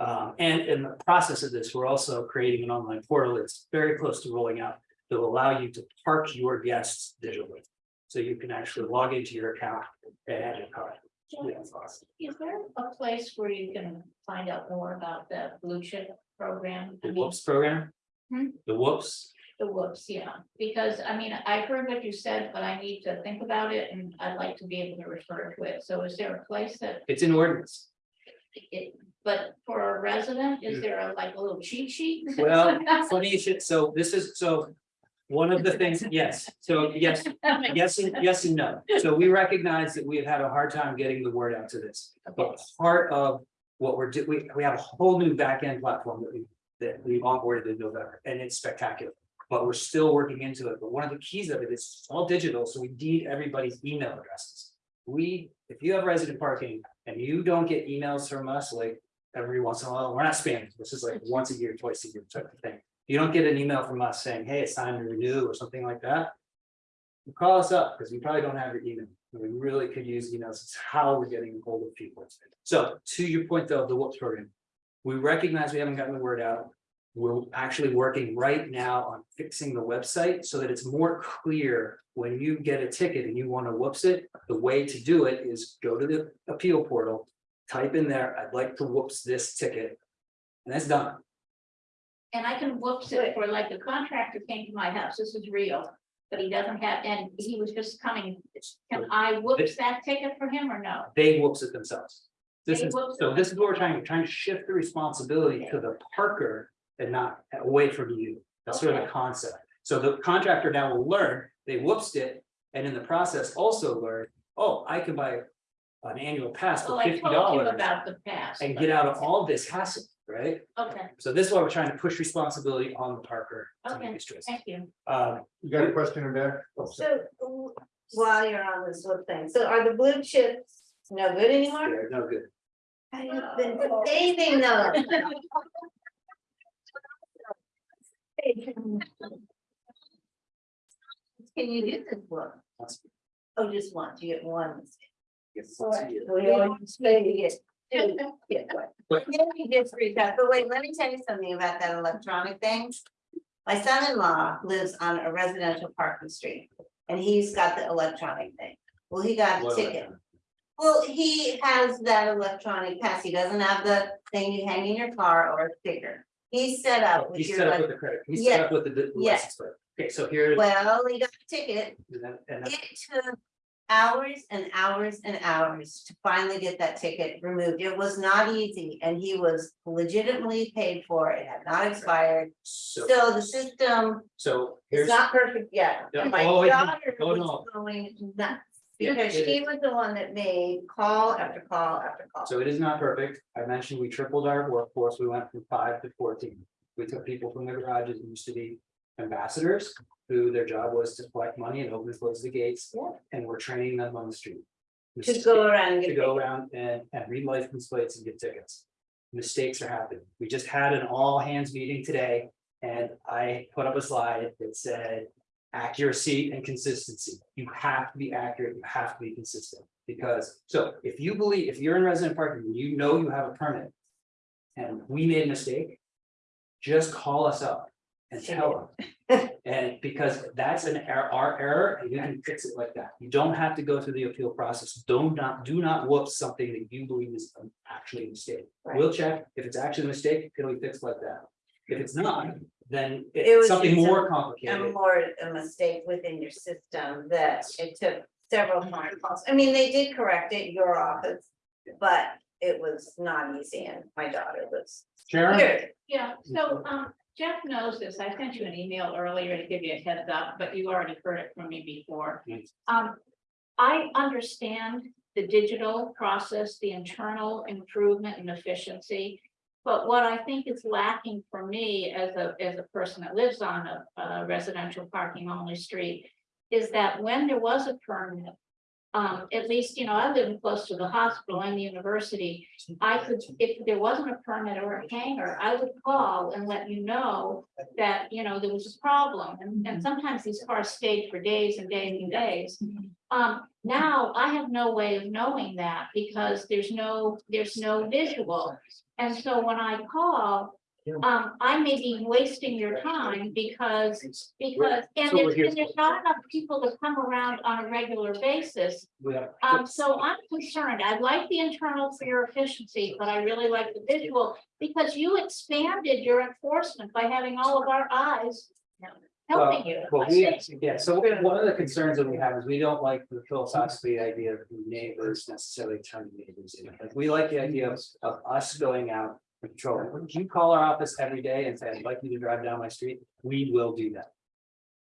Um, and in the process of this, we're also creating an online portal that's very close to rolling out. That will allow you to park your guests digitally. So you can actually log into your account and add your car. Yeah, it's awesome. Is there a place where you can find out more about the blue chip program? I The mean, whoops program. Hmm? The whoops, The whoops, yeah, because I mean, I heard what you said, but I need to think about it and I'd like to be able to refer to it. So is there a place that it's in ordinance. it, but for a resident, is there a like a little cheat sheet? Well, funny you should, so this is, so. One of the things, yes, so yes, yes, and yes and no. So we recognize that we have had a hard time getting the word out to this. But part of what we're doing, we, we have a whole new back-end platform that we, that we've onboarded in November, and it's spectacular. But we're still working into it, but one of the keys of it is it's all digital, so we need everybody's email addresses. We, if you have resident parking and you don't get emails from us like every once in a while, we're not spamming, this is like once a year, twice a year type of thing. You don't get an email from us saying, hey, it's time to renew or something like that. Call us up, because we probably don't have your email, we really could use emails, it's how we're getting hold of people. So to your point though, the whoops program. We recognize we haven't gotten the word out. We're actually working right now on fixing the website so that it's more clear. When you get a ticket and you want to whoops it, the way to do it is go to the appeal portal. Type in there, I'd like to whoops this ticket. And that's done. And I can whoops it for like the contractor came to my house, this is real, but he doesn't have, and he was just coming. Can I whoops that ticket for him or no? They whoops it themselves. This They is, whoops so it this is what we're trying, trying to shift the responsibility to the parker and not away from you. That's sort of the Okay. concept. So the contractor now will learn, they whoopsed it, and in the process also learn, oh, I can buy. An annual pass Well, for I fifty told you dollars about the past. and get out of all this hassle, right? Okay, So this is why we're trying to push responsibility on the parker to Okay. make these thank you. Um, You got a question in there? So w- while you're on this whole thing, so are the blue chips no good anymore? they're no good. I've been saving them. Can you get this one? Oh, just one, you get one. Yes. We always say you get two, get one. But- Yeah, you get three times, but wait, let me tell you something about that electronic thing. My son-in-law lives on a residential parking street, and he's got the electronic thing. Well, he got a What ticket. Well, he has that electronic pass, he doesn't have the thing you hang in your car or a sticker. He set up oh, with He your, set up with the credit, he Yeah. set up with the the Yeah. license plate. Okay, so here. well, he got a ticket. and that- and that- It took hours and hours and hours to finally get that ticket removed. It was not easy and he was legitimately paid for. it. Had not expired. So, So the system so is here's, not perfect yet. Yeah. My Oh, daughter was going nuts. Because it she was the one that made call after call after call. so it is not perfect. I mentioned we tripled our workforce. We went from five to fourteen. We took people from the garages, used to be ambassadors, who their job was to collect money and open and close the gates. Yeah. And we're training them on the street. To go around and to go around and, and read license plates and get tickets. Mistakes are happening. We just had an all hands meeting today and I put up a slide that said. Accuracy and consistency. You have to be accurate, you have to be consistent, because, so if you believe, if you're in resident parking, and you know you have a permit. And we made a mistake. Just call us up and tell them. And because that's an error, our error, and you can fix it like that. You don't have to go through the appeal process. Do not, do not whoop something that you believe is actually a mistake. Right. We'll check. If it's actually a mistake, can we fix like that? If it's not, then It was something just a- more A complicated. more, a mistake within your system that it took several phone calls. I mean, they did correct it, your office. But it was not easy and my daughter was. Sharon? scared. Yeah, so um Jeff knows this. I sent you an email earlier to give you a heads up, but you already heard it from me before. Yes. Um, I understand the digital process, the internal improvement and efficiency. But what I think is lacking for me as a, as a person that lives on a, a residential parking only street. Is that when there was a permit, um, at least, you know, I live close to the hospital and the university. I could, if there wasn't a permit or a hangar, I would call and let you know that, you know, there was a problem. And, and sometimes these cars stayed for days and days and days. Um, now I have no way of knowing that because there's no, there's no visual. And so when I call, um, I may be wasting your time because, because, and there's, and there's not enough people to come around on a regular basis. Um, so I'm concerned. I like the internal for your efficiency, but I really like the visual because you expanded your enforcement by having all of our eyes helping you. Well, we, yeah, so one of the concerns that we have is we don't like the philosophically idea of neighbors necessarily turning neighbors in. Like, we like the idea of, of us going out If you call our office every day and say, I'd like you to drive down my street, we will do that.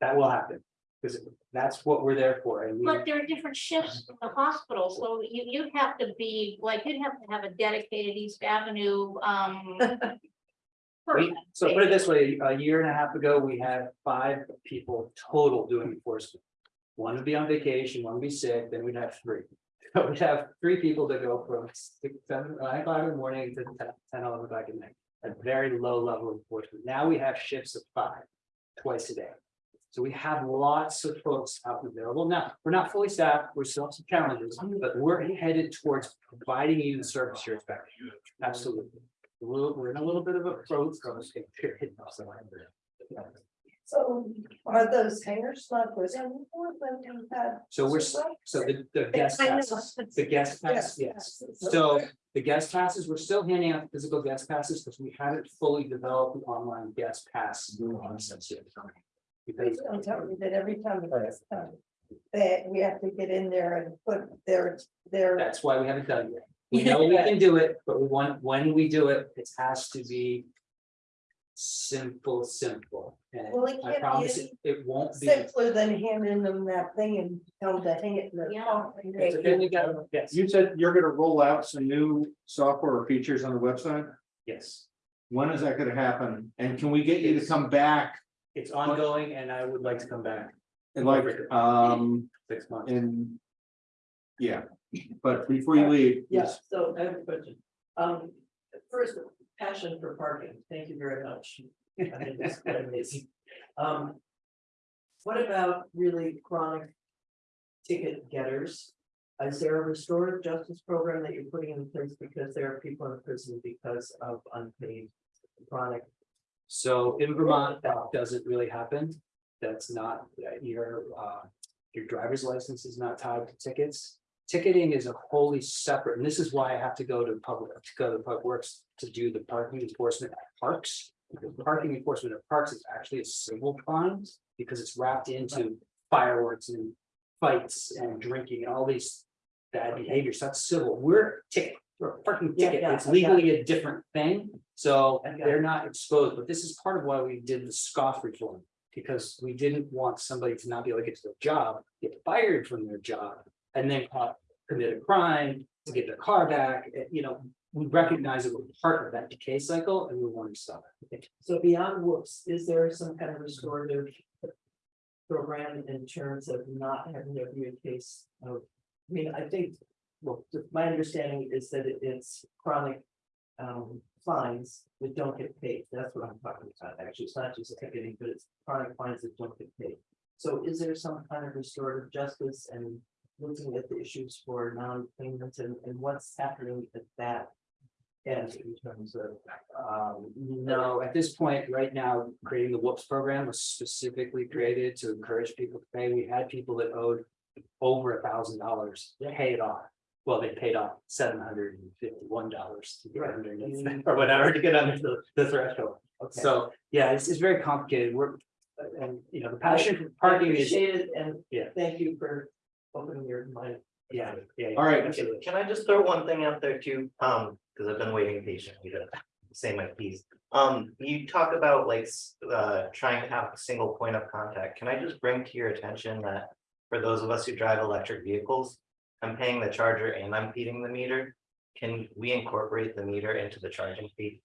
That will happen, because that's what we're there for, and we. But there are different shifts in the hospital, so you, you'd have to be, like, you'd have to have a dedicated East Avenue, um. We, person. so put it this way, a year and a half ago, we had five people total doing enforcement. One would be on vacation, one would be sick, then we'd have three. So We'd have three people that go from six, seven, nine o'clock in the morning to 10, 10, 11 o'clock at night. A very low level of enforcement. Now we have shifts of five, twice a day. So we have lots of folks out available. Now, we're not fully staffed, we're still have some challenges, but we're headed towards providing you the service you're expecting. Absolutely. We're in a little bit of a road. So are those hangers not good anymore when you? So we're, s- so the, the guest I know. passes, the guest pass, yes. So the guest passes, we're still handing out physical guest passes because we haven't fully developed the online guest pass. concept yet. Because Don't tell me that every time it's done, that we have to get in there and put their, their. that's why we haven't done it yet. We know we can do it, but we want, when we do it, it has to be. Simple, simple, and Well, it I can't be promise any it, it won't be. Simpler than handing them that thing and tell them to hang it in their. Yeah. car. It's a- you got. Yes, You said you're gonna roll out some new software or features on the website? yes, When is that gonna happen? And can we get you to come back it's ongoing and I would like to come back in like, um, six months. in. Yeah, but before you leave. Yes, so I have a question. Um, first, passion for parking. Thank you very much. I think it's quite amazing. Um. What about really chronic ticket getters? Is there a restorative justice program that you're putting in place because there are people in prison because of unpaid chronic? So in Vermont, that doesn't really happen. That's not, uh, your, uh, your driver's license is not tied to tickets. Ticketing is a wholly separate, and this is why I have to go to public, to go to public works to do the parking enforcement at parks. because Parking enforcement at parks is actually a civil crime because it's wrapped into fireworks and fights and drinking and all these bad behaviors. That's civil. We're ticket, we're a parking Yeah, ticket. yeah, It's legally a different thing. So I got they're not exposed, but this is part of why we did the scoff reform. Because we didn't want somebody to not be able to get to their job, get fired from their job, and then caught, commit a crime to get their car back, eh, you know. We recognize that we're part of that decay cycle and we want to stop it. So beyond whoops, is there some kind of restorative? Program in terms of not having a case of, I mean, I think, well, my understanding is that it- it's chronic. Um, fines that don't get paid, that's what I'm talking about, actually, it's not just ticketing, but it's chronic fines that don't get paid. So is there some kind of restorative justice and looking at the issues for non-payments and, and what's happening at that? End in terms of, Um, no, at this point, right now, creating the whoops program was specifically created to encourage people to pay. We had people that owed. Over a thousand dollars, pay it off. Well, they paid off seven hundred and fifty-one dollars to get Right. underneath or whatever to get under the, the threshold. okay. So, yeah, it's, it's very complicated. We're, and, you know, the passion for parking is, and Yeah. thank you for opening your mind. yeah, yeah. yeah, All right. absolutely. Can I just throw one thing out there too, um, because I've been waiting patiently to say my piece. Um, you talk about like, s- uh, trying to have a single point of contact. Can I just bring to your attention that? For those of us who drive electric vehicles, I'm paying the charger and I'm feeding the meter. Can we incorporate the meter into the charging fee?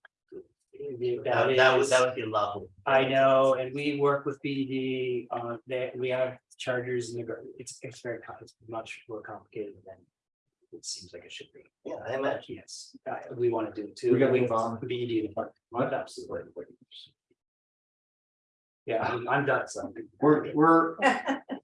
That, that would, is- that would be lovely. I know, and we work with BD, uh, that we have chargers in the, gar- it's, it's very, com- it's much more complicated than. It seems like it should be. Yeah, I imagine. Yes, uh, we want to do it too. We gotta We move on. BD department, absolutely. Yeah, I'm- I'm done, so. We're, we're.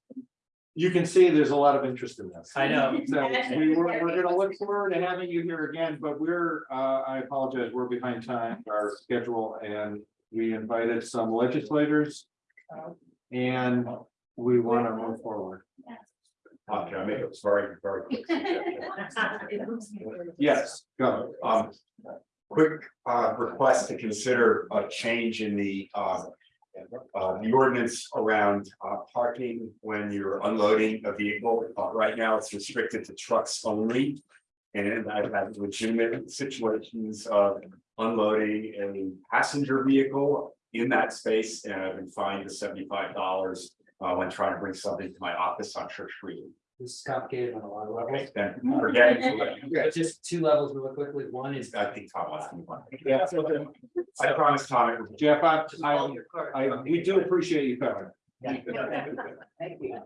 You can see there's a lot of interest in this. I know. So we were, we're gonna look forward to having you here again, but we're, uh, I apologize, we're behind time, our schedule, and we invited some legislators. And we wanna move forward. Uh, can I make it very, very quick? Yes, go. Um, quick, uh, request to consider a change in the, uh. Uh, the ordinance around, uh, parking when you're unloading a vehicle, uh, right now it's restricted to trucks only. And I've had legitimate situations of unloading a passenger vehicle in that space, and I've been fined seventy-five dollars. Uh, when trying to bring something to my office on Church Street. This is complicated on a lot of levels. Okay, then forget it. But just two levels really quickly. One is I think Tom wants to move on. Yeah. I promise Tom. it will- Jeff, I, I, Hold your card. I, we do appreciate you coming. Thank you.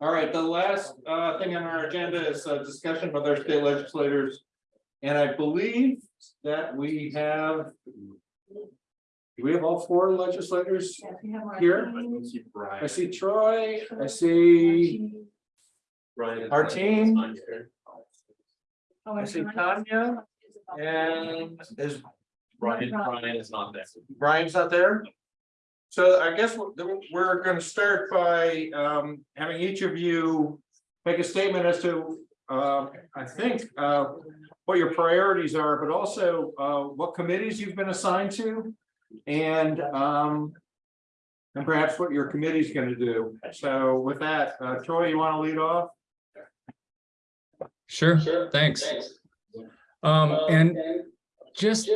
All right, the last uh thing on our agenda is a discussion with our state legislators. And I believe that we have. Do we have all four legislators here? I see Troy, I see, Ryan. Our team- Oh, I see Tanya. And is Ryan, Ryan is not there. Brian's not there? So I guess we're, we're gonna start by um having each of you make a statement as to, uh, I think, uh, what your priorities are, but also, uh, what committees you've been assigned to. And, um, and perhaps what your committee's gonna do. So with that, uh, Troy, you wanna lead off? Sure, thanks. Um, and just,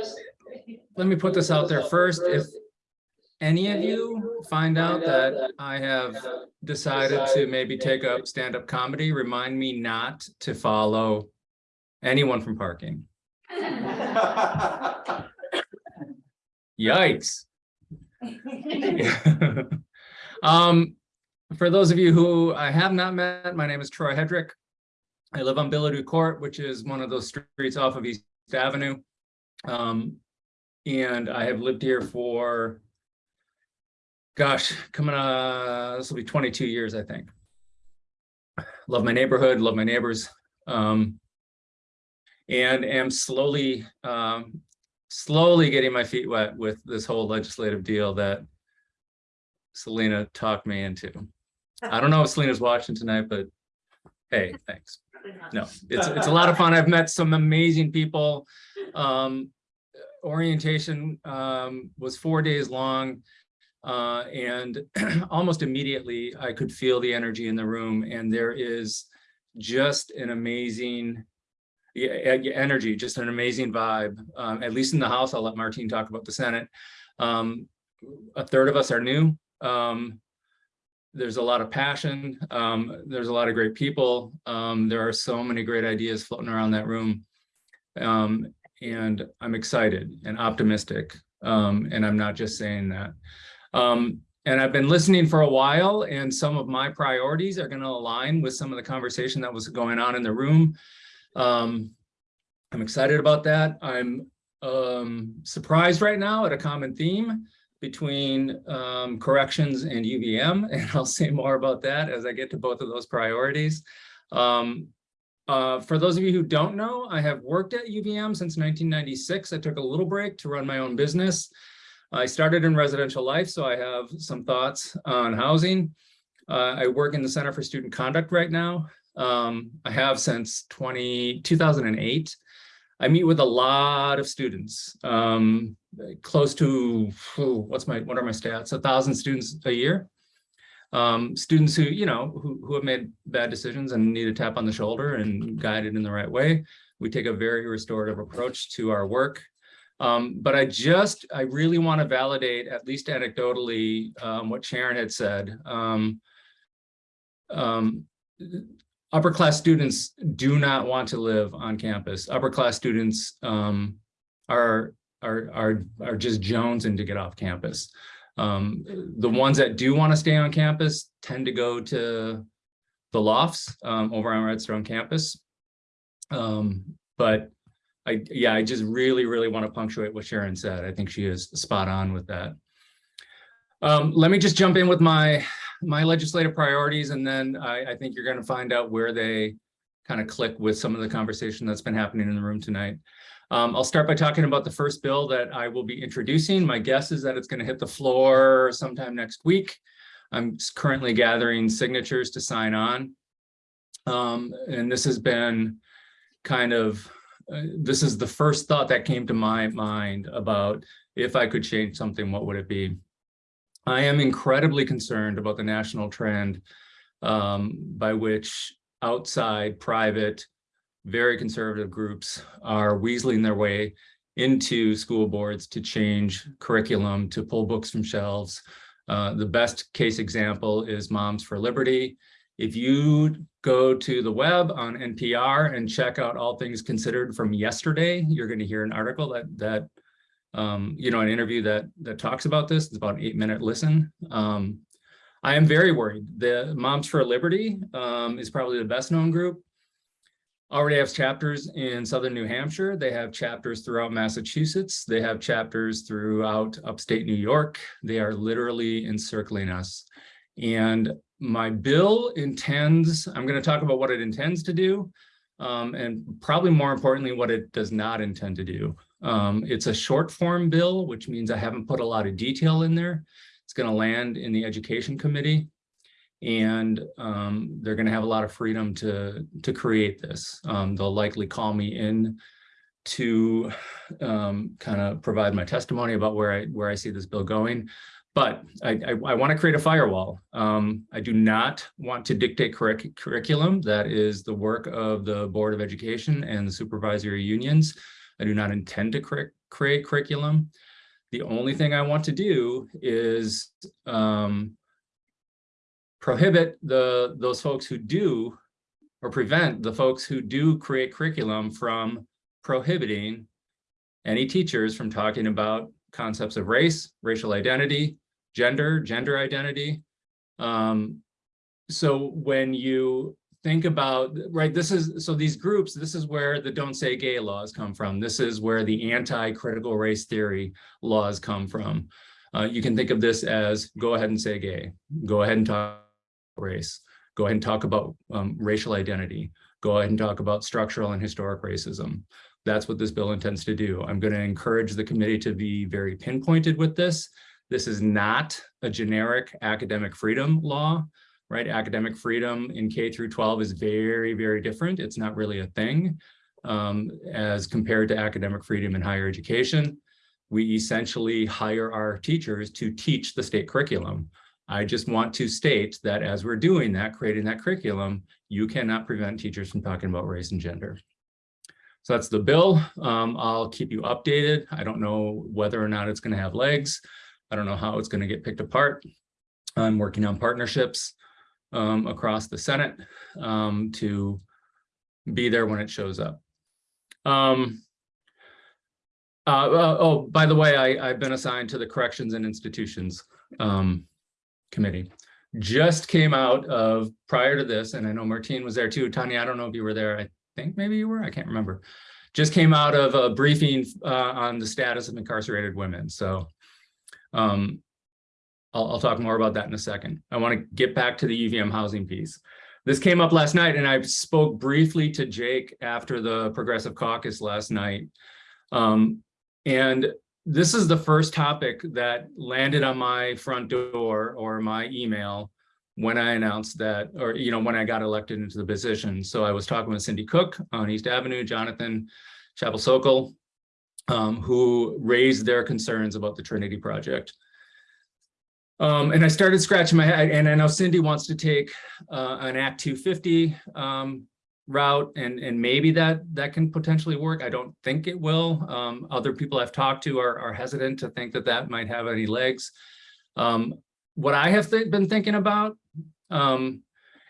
let me put this out there first, if any of you find out that I have decided to maybe take up stand-up comedy, remind me not to follow anyone from parking. Yikes. Um, for those of you who I have not met, my name is Troy Headrick. I live on Bilodeau Court, which is one of those streets off of East Avenue. Um, and I have lived here for, gosh, coming, uh, this will be twenty-two years, I think. Love my neighborhood, love my neighbors. Um, and am slowly, um, slowly getting my feet wet with this whole legislative deal that Selena talked me into. I don't know if Selena's watching tonight, but hey, thanks. No, it's, it's a lot of fun. I've met some amazing people. Um, orientation um, was four days long. Uh, and almost immediately I could feel the energy in the room and there is just an amazing energy, just an amazing vibe. Um, at least in the House, I'll let Martine talk about the Senate. Um, a third of us are new. Um, there's a lot of passion. Um, there's a lot of great people. Um, there are so many great ideas floating around that room. Um, and I'm excited and optimistic. Um, and I'm not just saying that. Um, and I've been listening for a while and some of my priorities are going to align with some of the conversation that was going on in the room. Um, I'm excited about that. I'm surprised right now at a common theme between um, corrections and UVM, and I'll say more about that as I get to both of those priorities. Um, uh, for those of you who don't know, I have worked at UVM since 1996. I took a little break to run my own business. I started in residential life, so I have some thoughts on housing. Uh, I work in the Center for Student Conduct right now. Um, I have since 20, 2008. I meet with a lot of students, um, close to, oh, what's my, what are my stats? A thousand students a year. Um, students who, you know, who, who have made bad decisions and need a tap on the shoulder and guided in the right way. We take a very restorative approach to our work. Um, but I just, I really want to validate, at least anecdotally, um, what Sharon had said. Um, um, upper class students do not want to live on campus. Upper class students um, are, are, are, are just jonesing to get off campus. Um, the ones that do want to stay on campus tend to go to the lofts um, over on Redstone campus. Um, but I, yeah, I just really, really want to punctuate what Sharon said. I think she is spot on with that. Um, let me just jump in with my my legislative priorities, and then I, I think you're going to find out where they kind of click with some of the conversation that's been happening in the room tonight. Um, I'll start by talking about the first bill that I will be introducing. My guess is that it's going to hit the floor sometime next week. I'm currently gathering signatures to sign on. Um, and this has been kind of, uh, this is the first thought that came to my mind about if I could change something, what would it be? I am incredibly concerned about the national trend um, by which outside, private, very conservative groups are weaseling their way into school boards to change curriculum, to pull books from shelves. Uh, the best case example is Moms for Liberty. If you go to the web on NPR and check out all things considered from yesterday, you're going to hear an article that that um, you know, an interview that that talks about this. It's about an eight minute listen. Um, I am very worried. The Moms for Liberty um, is probably the best known group. Already has chapters in Southern New Hampshire. They have chapters throughout Massachusetts. They have chapters throughout upstate New York. They are literally encircling us. And my bill intends, I'm going to talk about what it intends to do, um, and probably more importantly, what it does not intend to do. Um, it's a short form bill, which means I haven't put a lot of detail in there. It's going to land in the education committee and um, they're going to have a lot of freedom to to create this. Um, they'll likely call me in to um, kind of provide my testimony about where I where I see this bill going. But I, I, I want to create a firewall. Um, I do not want to dictate curric curriculum. That is the work of the Board of Education and the supervisory unions. I do not intend to cre create curriculum. The only thing I want to do is um, prohibit the those folks who do or prevent the folks who do create curriculum from prohibiting any teachers from talking about concepts of race, racial identity, gender, gender identity. Um, so when you think about, right, this is, so these groups, this is where the don't say gay laws come from. This is where the anti-critical race theory laws come from. Uh, you can think of this as go ahead and say gay, go ahead and talk race, go ahead and talk about um, racial identity, go ahead and talk about structural and historic racism. That's what this bill intends to do. I'm going to encourage the committee to be very pinpointed with this. This is not a generic academic freedom law, right? Academic freedom in K through 12 is very, very different. It's not really a thing um, as compared to academic freedom in higher education. we essentially hire our teachers to teach the state curriculum. I just want to state that as we're doing that, creating that curriculum, you cannot prevent teachers from talking about race and gender. So that's the bill. Um, I'll keep you updated. I don't know whether or not it's going to have legs. I don't know how it's going to get picked apart. I'm working on partnerships um, across the Senate um, to be there when it shows up. Um, uh, oh, by the way, I, I've been assigned to the Corrections and Institutions um, Committee. Just came out of, prior to this, and I know Martine was there too. Tanya, I don't know if you were there. I think maybe you were, I can't remember. Just came out of a briefing uh, on the status of incarcerated women. So um, I'll, I'll talk more about that in a second. I want to get back to the UVM housing piece. This came up last night and I spoke briefly to Jake after the Progressive Caucus last night. Um, and this is the first topic that landed on my front door or my email when I announced that, or, you know, when I got elected into the position. So I was talking with Cindy Cook on East Avenue, Jonathan Chapel Sokol, um, who raised their concerns about the Trinity Project. Um, and I started scratching my head, and I know Cindy wants to take uh, an Act 250 um, route, and and maybe that that can potentially work. I don't think it will. Um, other people I've talked to are, are hesitant to think that that might have any legs. Um, what I have th been thinking about, um,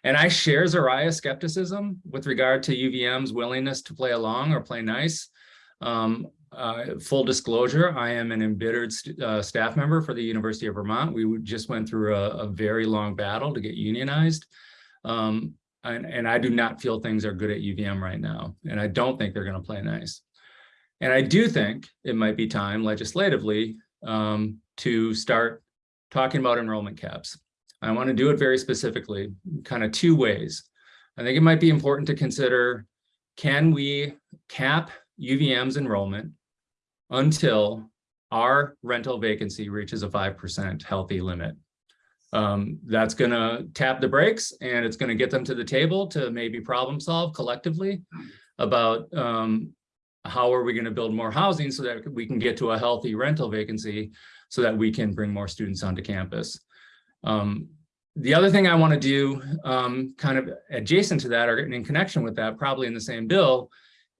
and I share Zariah's skepticism with regard to UVM's willingness to play along or play nice. Um, uh, full disclosure, I am an embittered st uh, staff member for the University of Vermont. We just went through a, a very long battle to get unionized. Um, and, and I do not feel things are good at UVM right now. And I don't think they're going to play nice. And I do think it might be time legislatively um, to start talking about enrollment caps. I want to do it very specifically, kind of two ways. I think it might be important to consider, can we cap UVM's enrollment until our rental vacancy reaches a 5% healthy limit. Um, that's going to tap the brakes and it's going to get them to the table to maybe problem solve collectively about um, how are we going to build more housing so that we can get to a healthy rental vacancy so that we can bring more students onto campus. Um, the other thing I want to do um, kind of adjacent to that or in connection with that, probably in the same bill,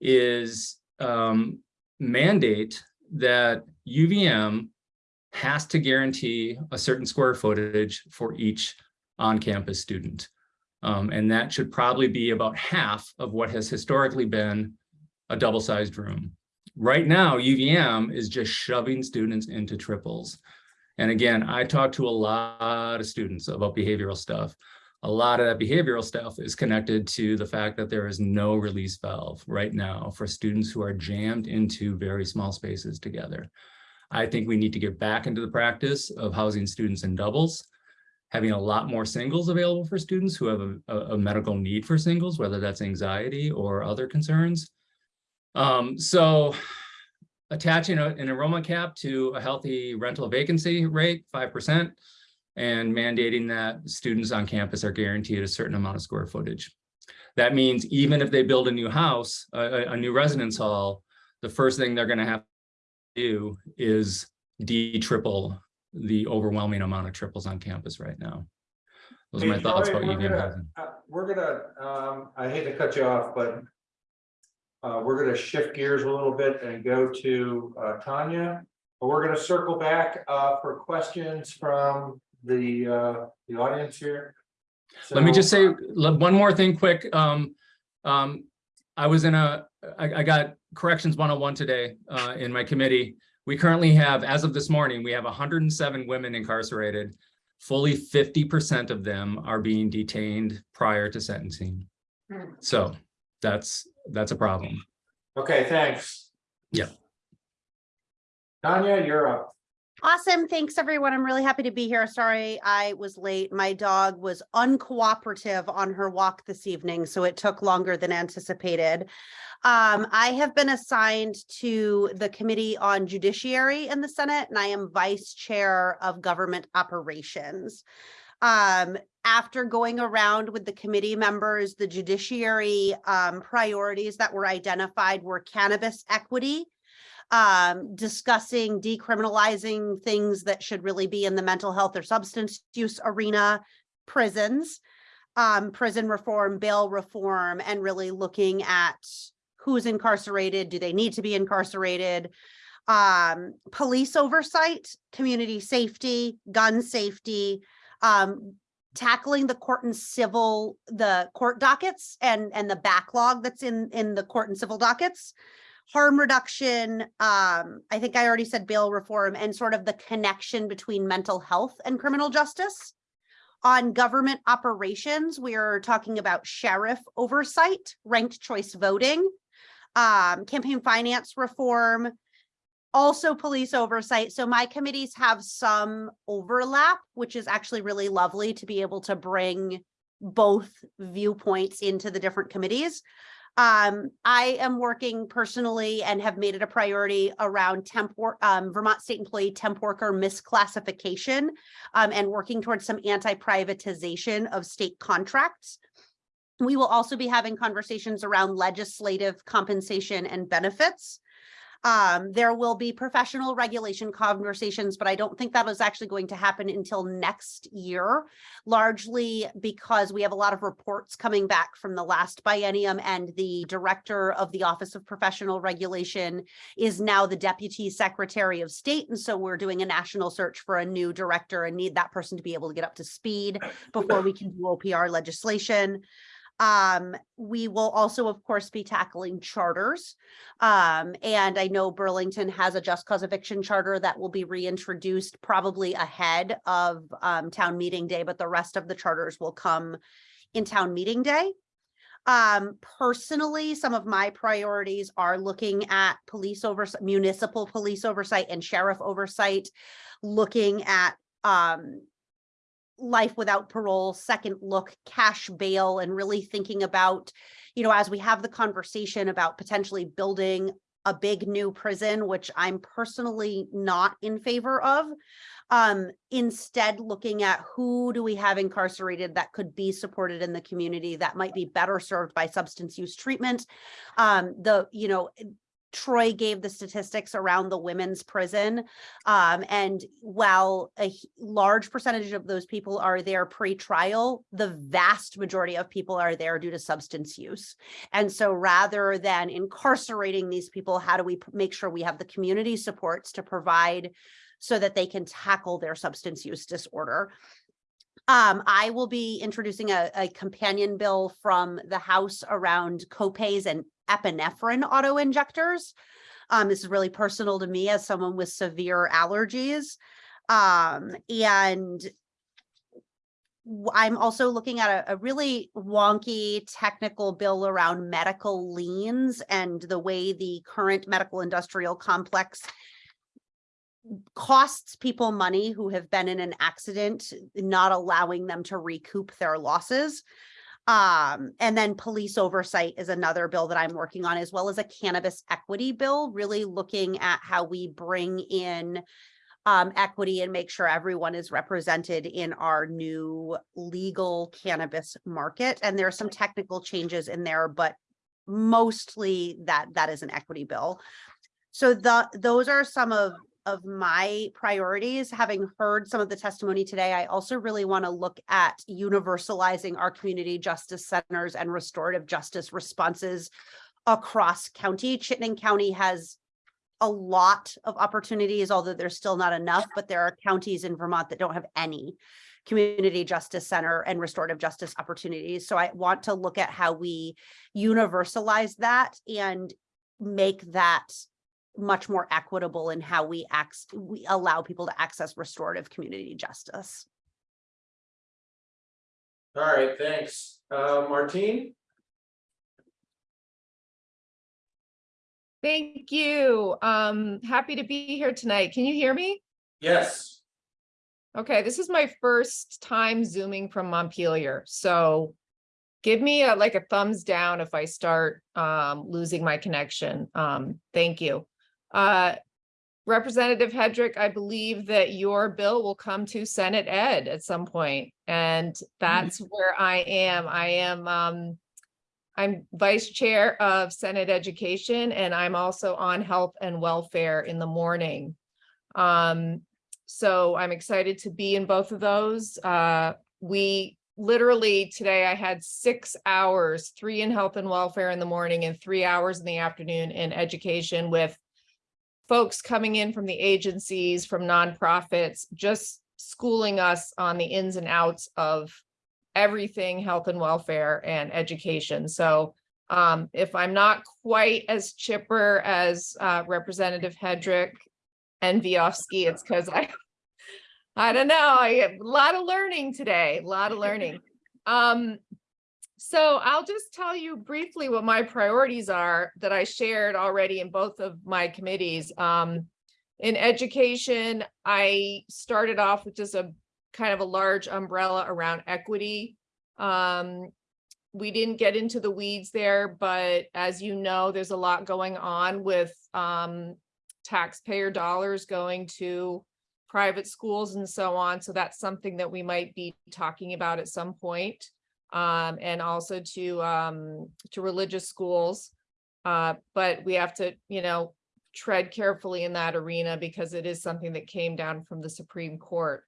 is um, mandate that UVM has to guarantee a certain square footage for each on-campus student. Um, and that should probably be about half of what has historically been a double-sized room. Right now, UVM is just shoving students into triples. And again, I talk to a lot of students about behavioral stuff a lot of that behavioral stuff is connected to the fact that there is no release valve right now for students who are jammed into very small spaces together. I think we need to get back into the practice of housing students in doubles, having a lot more singles available for students who have a, a medical need for singles, whether that's anxiety or other concerns. Um, so attaching a, an enrollment cap to a healthy rental vacancy rate, 5%, and mandating that students on campus are guaranteed a certain amount of square footage. That means even if they build a new house, a, a new residence hall, the first thing they're going to have to do is de-triple the overwhelming amount of triples on campus right now. Those are my Hey, thoughts Troy, about we're gonna- uh, We're gonna, um, I hate to cut you off, but. Uh, we're gonna shift gears a little bit and go to, uh, Tanya. But we're gonna circle back, uh, for questions from the, uh, the audience here. Let me just say one more thing quick. Um, um, I was in a, I, I got corrections 101 today, uh, in my committee. We currently have, as of this morning, we have hundred and seven women incarcerated. Fully fifty percent of them are being detained prior to sentencing. So that's, that's a problem. Okay, thanks. Yeah. Tanya, you're up. Awesome. Thanks, everyone. I'm really happy to be here. Sorry I was late. My dog was uncooperative on her walk this evening, so it took longer than anticipated. Um, I have been assigned to the Committee on Judiciary in the Senate, and I am Vice Chair of Government Operations. Um, after going around with the committee members, the judiciary um, priorities that were identified were cannabis equity, um, discussing decriminalizing things that should really be in the mental health or substance use arena, prisons, um, prison reform, bail reform, and really looking at who's incarcerated, do they need to be incarcerated? Um, police oversight, community safety, gun safety, um, tackling the court and civil, the court dockets and, and the backlog that's in, in the court and civil dockets. Harm reduction, um, I think I already said bail reform and sort of the connection between mental health and criminal justice. On government operations, we are talking about sheriff oversight, ranked choice voting, um, campaign finance reform, also police oversight. So my committees have some overlap, which is actually really lovely to be able to bring both viewpoints into the different committees. Um, I am working personally and have made it a priority around temp wor- um, Vermont State Employee Temp Worker misclassification um, and working towards some anti-privatization of state contracts. We will also be having conversations around legislative compensation and benefits. Um, there will be professional regulation conversations, but I don't think that is actually going to happen until next year, largely because we have a lot of reports coming back from the last biennium and the director of the Office of Professional Regulation is now the Deputy Secretary of State. And so we're doing a national search for a new director and need that person to be able to get up to speed before we can do OPR legislation. Um, we will also, of course, be tackling charters. Um, and I know Burlington has a just cause eviction charter that will be reintroduced probably ahead of um, town meeting day, but the rest of the charters will come in town meeting day. Um, personally, some of my priorities are looking at police oversight, municipal police oversight and sheriff oversight, looking at um, life without parole, second look, cash bail, and really thinking about, you know, as we have the conversation about potentially building a big new prison, which I'm personally not in favor of. Um, instead looking at who do we have incarcerated that could be supported in the community that might be better served by substance use treatment. Um, the, you know, Troy gave the statistics around the women's prison. Um, and while a large percentage of those people are there pre-trial, the vast majority of people are there due to substance use. And so rather than incarcerating these people, how do we make sure we have the community supports to provide so that they can tackle their substance use disorder? Um, I will be introducing a, a companion bill from the House around copays and epinephrine auto injectors. Um, this is really personal to me as someone with severe allergies. Um, and I'm also looking at a, a really wonky technical bill around medical liens and the way the current medical industrial complex costs people money who have been in an accident, not allowing them to recoup their losses. Um, and then police oversight is another bill that I'm working on, as well as a cannabis equity bill, really looking at how we bring in um, equity and make sure everyone is represented in our new legal cannabis market. And there are some technical changes in there, but mostly that that is an equity bill. So the those are some of of my priorities. Having heard some of the testimony today, I also really want to look at universalizing our community justice centers and restorative justice responses across county. Chittenden County has a lot of opportunities, although there's still not enough, but there are counties in Vermont that don't have any community justice center and restorative justice opportunities. So I want to look at how we universalize that and make that much more equitable in how we act, we allow people to access restorative community justice. All right, thanks. Uh, Martine? Thank you. Um, happy to be here tonight. Can you hear me? Yes. Okay, this is my first time zooming from Montpelier, so give me a, like a thumbs down if I start um, losing my connection. Um, thank you. Uh, Representative Headrick, I believe that your bill will come to Senate Ed at some point, and that's where I am. I am um, I'm Vice Chair of Senate Education, and I'm also on Health and Welfare in the morning. Um, so I'm excited to be in both of those. Uh, we literally today I had six hours, three in Health and Welfare in the morning and three hours in the afternoon in education with folks coming in from the agencies, from nonprofits, just schooling us on the ins and outs of everything health and welfare and education. So um, if I'm not quite as chipper as uh, Representative Headrick and Vyhovsky, it's because I, I don't know, I have a lot of learning today, a lot of learning. Um, so I'll just tell you briefly what my priorities are that I shared already in both of my committees. Um, in education, I started off with just a kind of a large umbrella around equity. Um, we didn't get into the weeds there, but as you know, there's a lot going on with um, taxpayer dollars going to private schools and so on. So that's something that we might be talking about at some point. Um, and also to um, to religious schools. Uh, but we have to, you know, tread carefully in that arena because it is something that came down from the Supreme Court.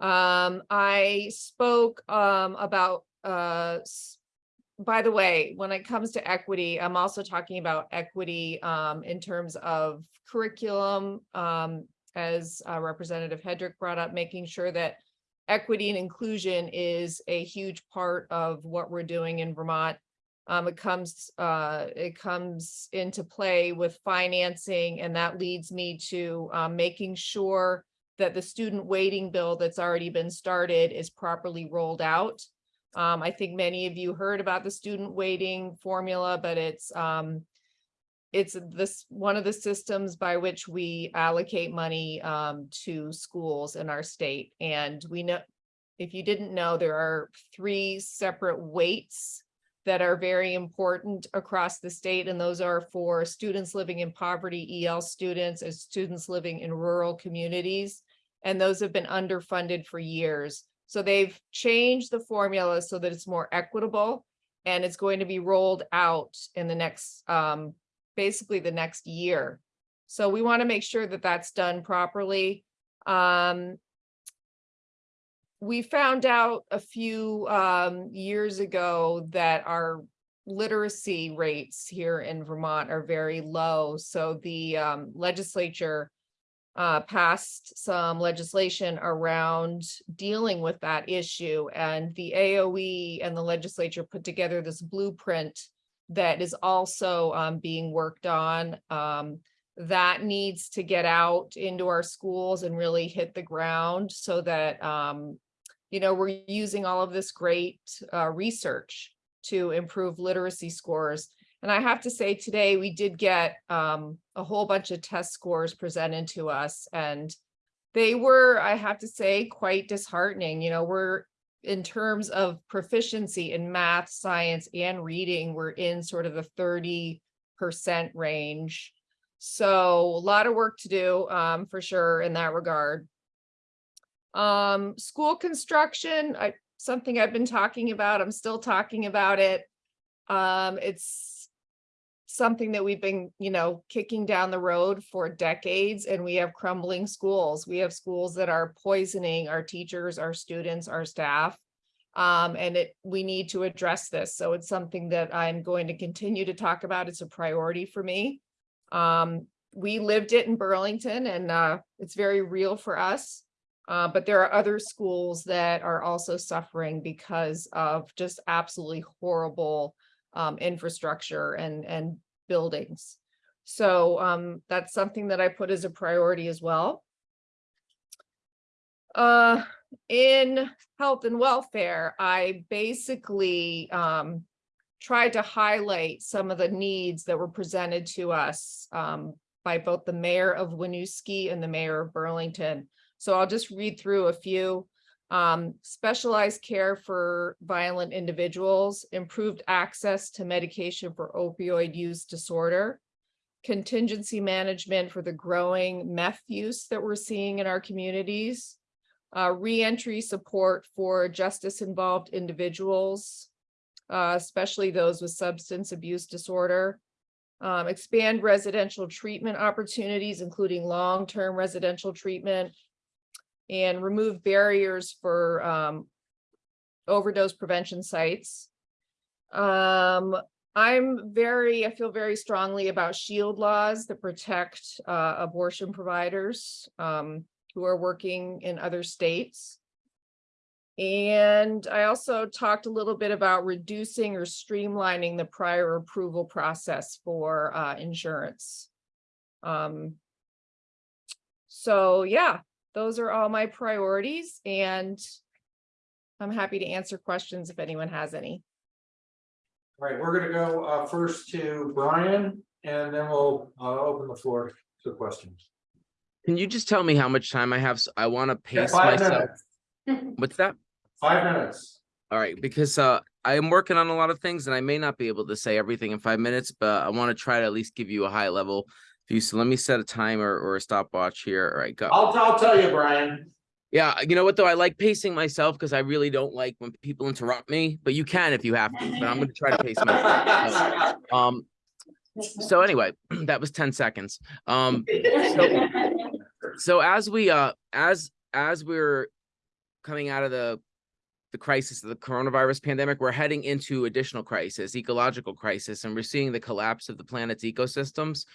Um, I spoke um, about, uh, by the way, when it comes to equity, I'm also talking about equity um, in terms of curriculum, um, as uh, Representative Headrick brought up, making sure that equity and inclusion is a huge part of what we're doing in Vermont. Um, it comes, uh, it comes into play with financing and that leads me to, um, making sure that the student weighting bill that's already been started is properly rolled out. Um, I think many of you heard about the student weighting formula, but it's, um, it's this, one of the systems by which we allocate money, um, to schools in our state. And we know, if you didn't know, there are three separate weights that are very important across the state, and those are for students living in poverty, EL students, and students living in rural communities. And those have been underfunded for years. So they've changed the formula so that it's more equitable and it's going to be rolled out in the next, um, basically the next year. So we want to make sure that that's done properly. Um, we found out a few um, years ago that our literacy rates here in Vermont are very low. So the um, legislature uh, passed some legislation around dealing with that issue. And the AOE and the legislature put together this blueprint that is also um, being worked on. Um, that needs to get out into our schools and really hit the ground so that um, you know, we're using all of this great uh, research to improve literacy scores. And I have to say today we did get um, a whole bunch of test scores presented to us and they were, I have to say, quite disheartening. You know, we're in terms of proficiency in math, science and reading, we're in sort of the 30% range. So a lot of work to do um, for sure in that regard. Um, school construction, I, something I've been talking about, I'm still talking about it. Um, it's something that we've been, you know, kicking down the road for decades and we have crumbling schools. We have schools that are poisoning our teachers, our students, our staff. Um, and it, we need to address this. So it's something that I'm going to continue to talk about. It's a priority for me. Um, we lived it in Burlington and, uh, it's very real for us. Uh, but there are other schools that are also suffering because of just absolutely horrible um, infrastructure and, and buildings. So um, that's something that I put as a priority as well. Uh, in health and welfare, I basically um, tried to highlight some of the needs that were presented to us um, by both the mayor of Winooski and the mayor of Burlington. So I'll just read through a few. Um, specialized care for violent individuals, improved access to medication for opioid use disorder, contingency management for the growing meth use that we're seeing in our communities, uh, reentry support for justice involved individuals, uh, especially those with substance abuse disorder. Um, expand residential treatment opportunities, including long-term residential treatment. And remove barriers for, um, overdose prevention sites. Um, I'm very, I feel very strongly about shield laws that protect uh abortion providers um who are working in other states. And I also talked a little bit about reducing or streamlining the prior approval process for uh insurance. Um. So, yeah, those are all my priorities and I'm happy to answer questions if anyone has any. All right, we're gonna go uh first to Brian and then we'll uh open the floor to questions. Can you just tell me how much time I have? I want to Yeah, pace five myself. minutes. What's that? Five minutes. All right, because uh I am working on a lot of things and I may not be able to say everything in five minutes, but I want to try to at least give you a high level So let me set a timer or a stopwatch here. All right, go. I'll, I'll tell you, Brian. Yeah, you know what though? I like pacing myself because I really don't like when people interrupt me, but you can if you have to, but I'm gonna try to pace myself. So, Um, so anyway, that was ten seconds. Um, so, so as we uh, as as we're coming out of the the crisis of the coronavirus pandemic, we're heading into additional crisis, ecological crisis, and we're seeing the collapse of the planet's ecosystems.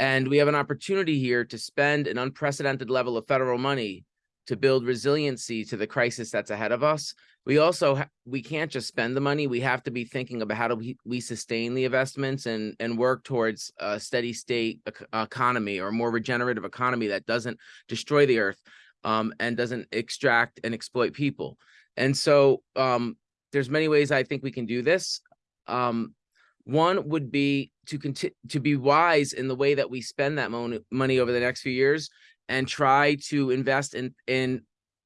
And we have an opportunity here to spend an unprecedented level of federal money to build resiliency to the crisis that's ahead of us. We also, we can't just spend the money. We have to be thinking about how do we, we sustain the investments and, and work towards a steady state economy or more regenerative economy that doesn't destroy the earth um, and doesn't extract and exploit people. And so um, there's many ways I think we can do this. Um, one would be to continue to be wise in the way that we spend that mon- money over the next few years and try to invest in in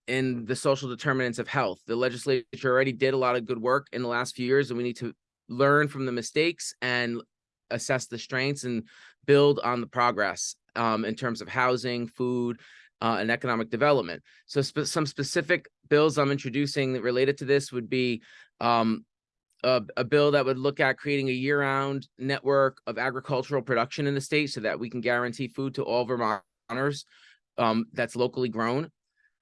in the social determinants of health. The legislature already did a lot of good work in the last few years, and we need to learn from the mistakes and assess the strengths and build on the progress um, in terms of housing, food, uh, and economic development. So spe- some specific bills I'm introducing that related to this would be um, a, a bill that would look at creating a year-round network of agricultural production in the state so that we can guarantee food to all Vermonters um, that's locally grown,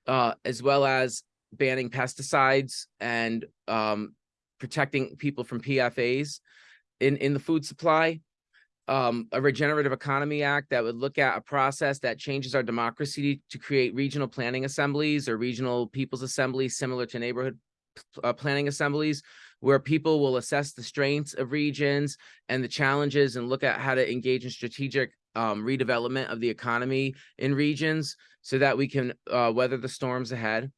uh, as well as banning pesticides and um, protecting people from PFAs in, in the food supply. Um, a regenerative economy act that would look at a process that changes our democracy to create regional planning assemblies or regional people's assemblies similar to neighborhood uh, planning assemblies where people will assess the strengths of regions and the challenges and look at how to engage in strategic um, redevelopment of the economy in regions so that we can uh, weather the storms ahead.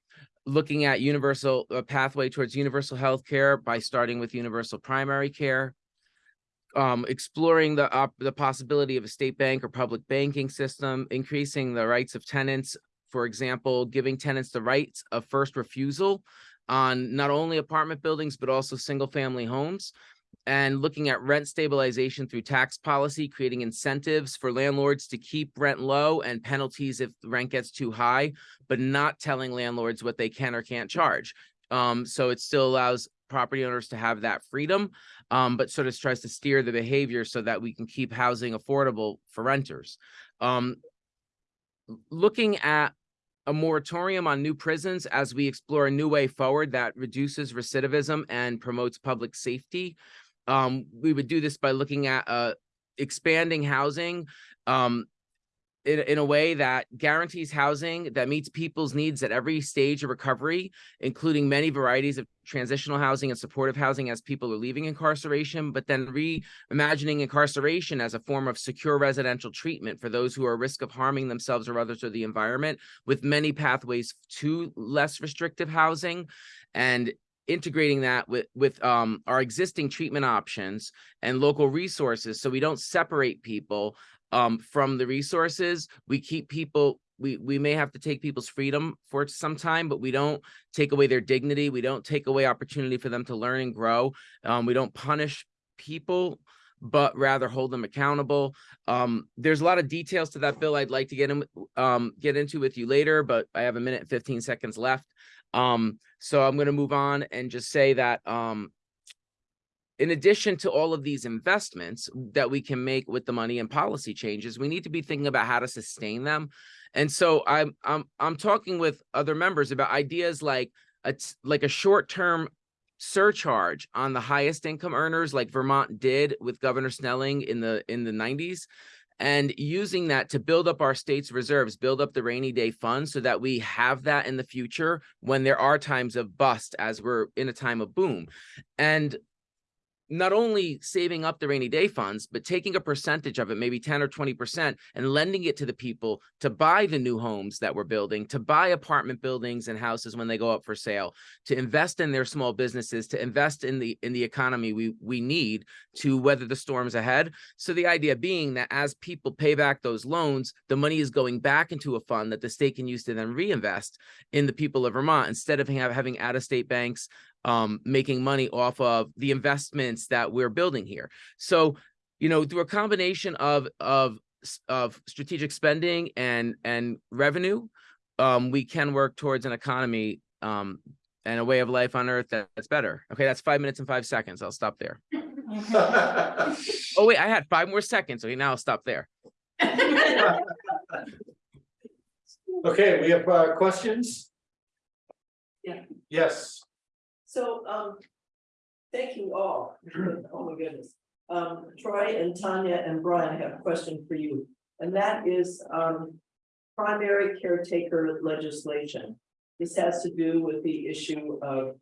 Looking at universal a pathway towards universal health care by starting with universal primary care. Um, exploring the op- the possibility of a state bank or public banking system, increasing the rights of tenants. For example, giving tenants the rights of first refusal on not only apartment buildings, but also single family homes. And looking at rent stabilization through tax policy, creating incentives for landlords to keep rent low and penalties if rent gets too high, but not telling landlords what they can or can't charge. Um, so it still allows property owners to have that freedom, um, but sort of tries to steer the behavior so that we can keep housing affordable for renters. Um, looking at a moratorium on new prisons as we explore a new way forward that reduces recidivism and promotes public safety. Um, we would do this by looking at uh, expanding housing um, in, in a way that guarantees housing that meets people's needs at every stage of recovery, including many varieties of transitional housing and supportive housing as people are leaving incarceration, but then reimagining incarceration as a form of secure residential treatment for those who are at risk of harming themselves or others or the environment, with many pathways to less restrictive housing and integrating that with with um our existing treatment options and local resources so we don't separate people um from the resources we keep people we we may have to take people's freedom for some time but we don't take away their dignity we don't take away opportunity for them to learn and grow um we don't punish people but rather hold them accountable. Um there's a lot of details to that bill i'd like to get in um get into with you later but i have a minute and 15 seconds left. Um so i'm going to move on and just say that um in addition to all of these investments that we can make with the money and policy changes, we need to be thinking about how to sustain them. And so I'm, I'm, I'm talking with other members about ideas like, a like a short-term surcharge on the highest income earners like Vermont did with Governor Snelling in the, in the nineties. And using that to build up our state's reserves, build up the rainy day fund so that we have that in the future when there are times of bust as we're in a time of boom. And not only saving up the rainy day funds, but taking a percentage of it, maybe 10 or 20%, and lending it to the people to buy the new homes that we're building, to buy apartment buildings and houses when they go up for sale, to invest in their small businesses, to invest in the in the economy we we need to weather the storms ahead. So the idea being that as people pay back those loans, the money is going back into a fund that the state can use to then reinvest in the people of Vermont instead of having out-of-state banks um, making money off of the investments that we're building here. So, you know, through a combination of of of strategic spending and and revenue, um, we can work towards an economy um, and a way of life on Earth that- that's better. Okay, that's five minutes and five seconds. I'll stop there. Oh wait, I had five more seconds. Okay, now I'll stop there. Okay, we have uh questions? Yeah. Yes, So, um, thank you all. Oh my goodness. Um, Troy and Tanya and Brian have a question for you. And that is, um, primary caretaker legislation. This has to do with the issue of,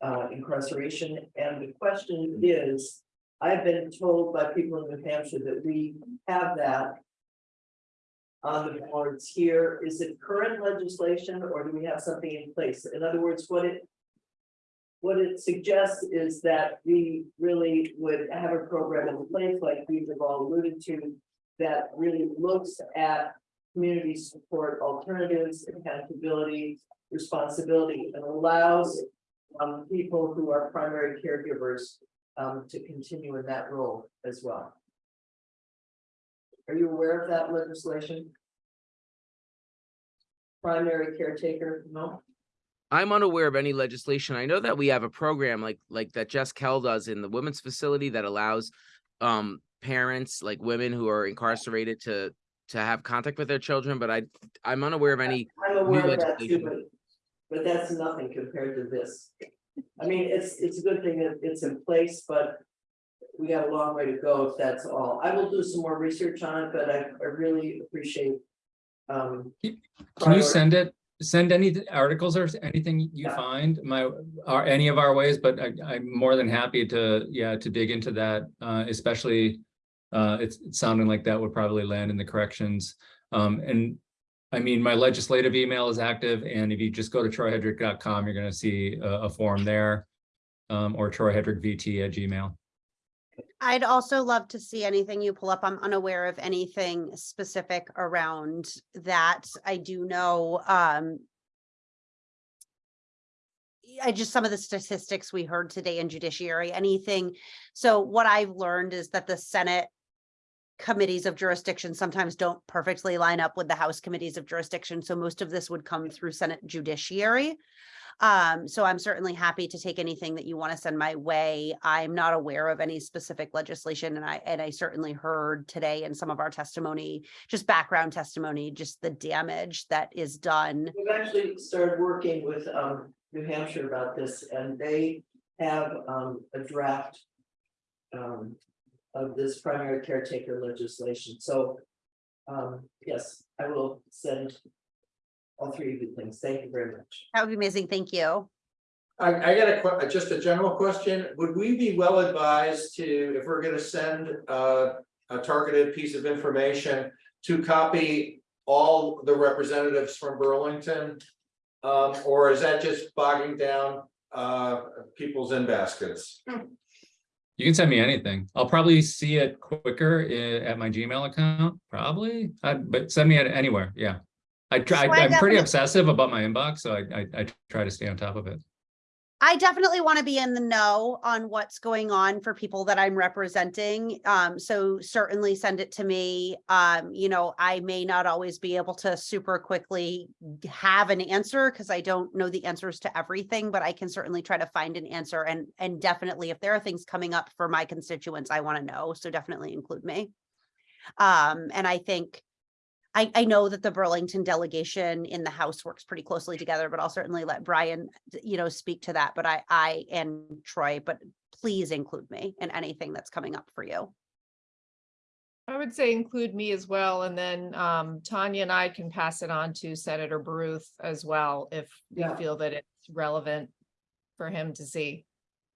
uh, incarceration. And the question is, I've been told by people in New Hampshire that we have that on the boards here. Is it current legislation or do we have something in place? In other words, what it what it suggests is that we really would have a program in place, like we've all alluded to. That really looks at community support alternatives, accountability, responsibility, and allows. Um, people who are primary caregivers, um, to continue in that role as well. Are you aware of that legislation? Primary caretaker, no? I'm unaware of any legislation. I know that we have a program like like that Jess Kell does in the women's facility that allows um parents like women who are incarcerated to to have contact with their children, but I I'm unaware of any I'm aware new of that too, but, but that's nothing compared to this. I mean, it's, it's a good thing that it's in place, but we got a long way to go if that's all. I will do some more research on it, but I, I really appreciate. Um, Can you send it, send any articles or anything you Yeah. find, my, or any of our ways, but I, I'm more than happy to, yeah, to dig into that, uh, especially. Uh, it's it's sounding like that would probably land in the corrections. Um, and I mean, my legislative email is active, and if you just go to troyhedrick.com, you're gonna see a, a form there. Um, or troyhedrickvt at gmail. I'd also love to see anything you pull up. I'm unaware of anything specific around that. I do know, um. I just, some of the statistics we heard today in judiciary, anything. So what I've learned is that the Senate. Committees of jurisdiction sometimes don't perfectly line up with the House committees of jurisdiction, so most of this would come through Senate judiciary. Um, so I'm certainly happy to take anything that you want to send my way. I'm not aware of any specific legislation and I, and I certainly heard today in some of our testimony, just background testimony, just the damage that is done. We've actually started working with, um, New Hampshire about this and they have, um, a draft. Um, of this primary caretaker legislation, so. Um, yes, I will send. All three of you things, thank you very much. That would be amazing. Thank you. I I got a just a general question. Would we be well advised to, if we're gonna send uh. A targeted piece of information to copy all the representatives from Burlington? Um, or is that just bogging down uh people's in baskets? You can send me anything. I'll probably see it quicker at my Gmail account, probably, uh, but send me it anywhere, yeah. I try, So I I'm pretty obsessive about my inbox, so I, I, I try to stay on top of it. I definitely want to be in the know on what's going on for people that I'm representing. Um, so certainly send it to me. Um, you know, I may not always be able to super quickly have an answer because I don't know the answers to everything, but I can certainly try to find an answer and, and definitely if there are things coming up for my constituents, I want to know. So definitely include me. Um, and I think I, I know that the Burlington delegation in the House works pretty closely together, but I'll certainly let Brian, you know, speak to that. But I, I and Troy, but please include me in anything that's coming up for you. I would say include me as well, and then um Tanya and I can pass it on to Senator Baruth as well, if we Yeah. feel that it's relevant for him to see.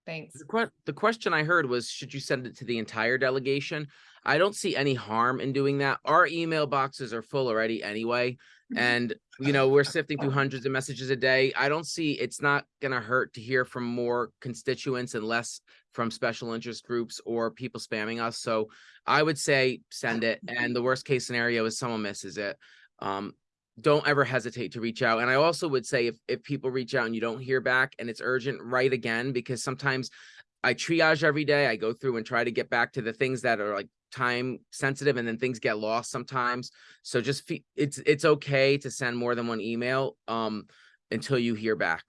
Thanks. The que- the question I heard was, should you send it to the entire delegation? I don't see any harm in doing that. Our email boxes are full already anyway. And, you know, we're sifting through hundreds of messages a day. I don't see, it's not gonna hurt to hear from more constituents and less from special interest groups or people spamming us. So I would say send it. And the worst case scenario is someone misses it. Um, don't ever hesitate to reach out. And I also would say if, if people reach out and you don't hear back and it's urgent, write again, because sometimes I triage every day. I go through and try to get back to the things that are like time sensitive and then things get lost sometimes. So just it's, it's okay to send more than one email, um, until you hear back.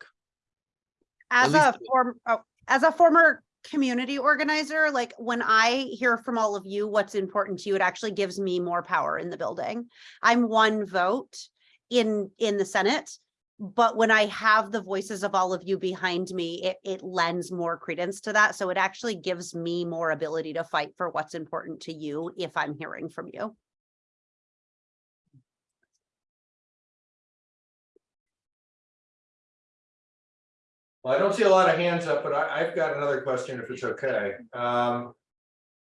As a form, oh, as a former community organizer, like when I hear from all of you, what's important to you, it actually gives me more power in the building. I'm one vote in, in the Senate. But when I have the voices of all of you behind me, it, it lends more credence to that. So it actually gives me more ability to fight for what's important to you if I'm hearing from you. Well, I don't see a lot of hands up, but I, I've got another question if it's okay. Um.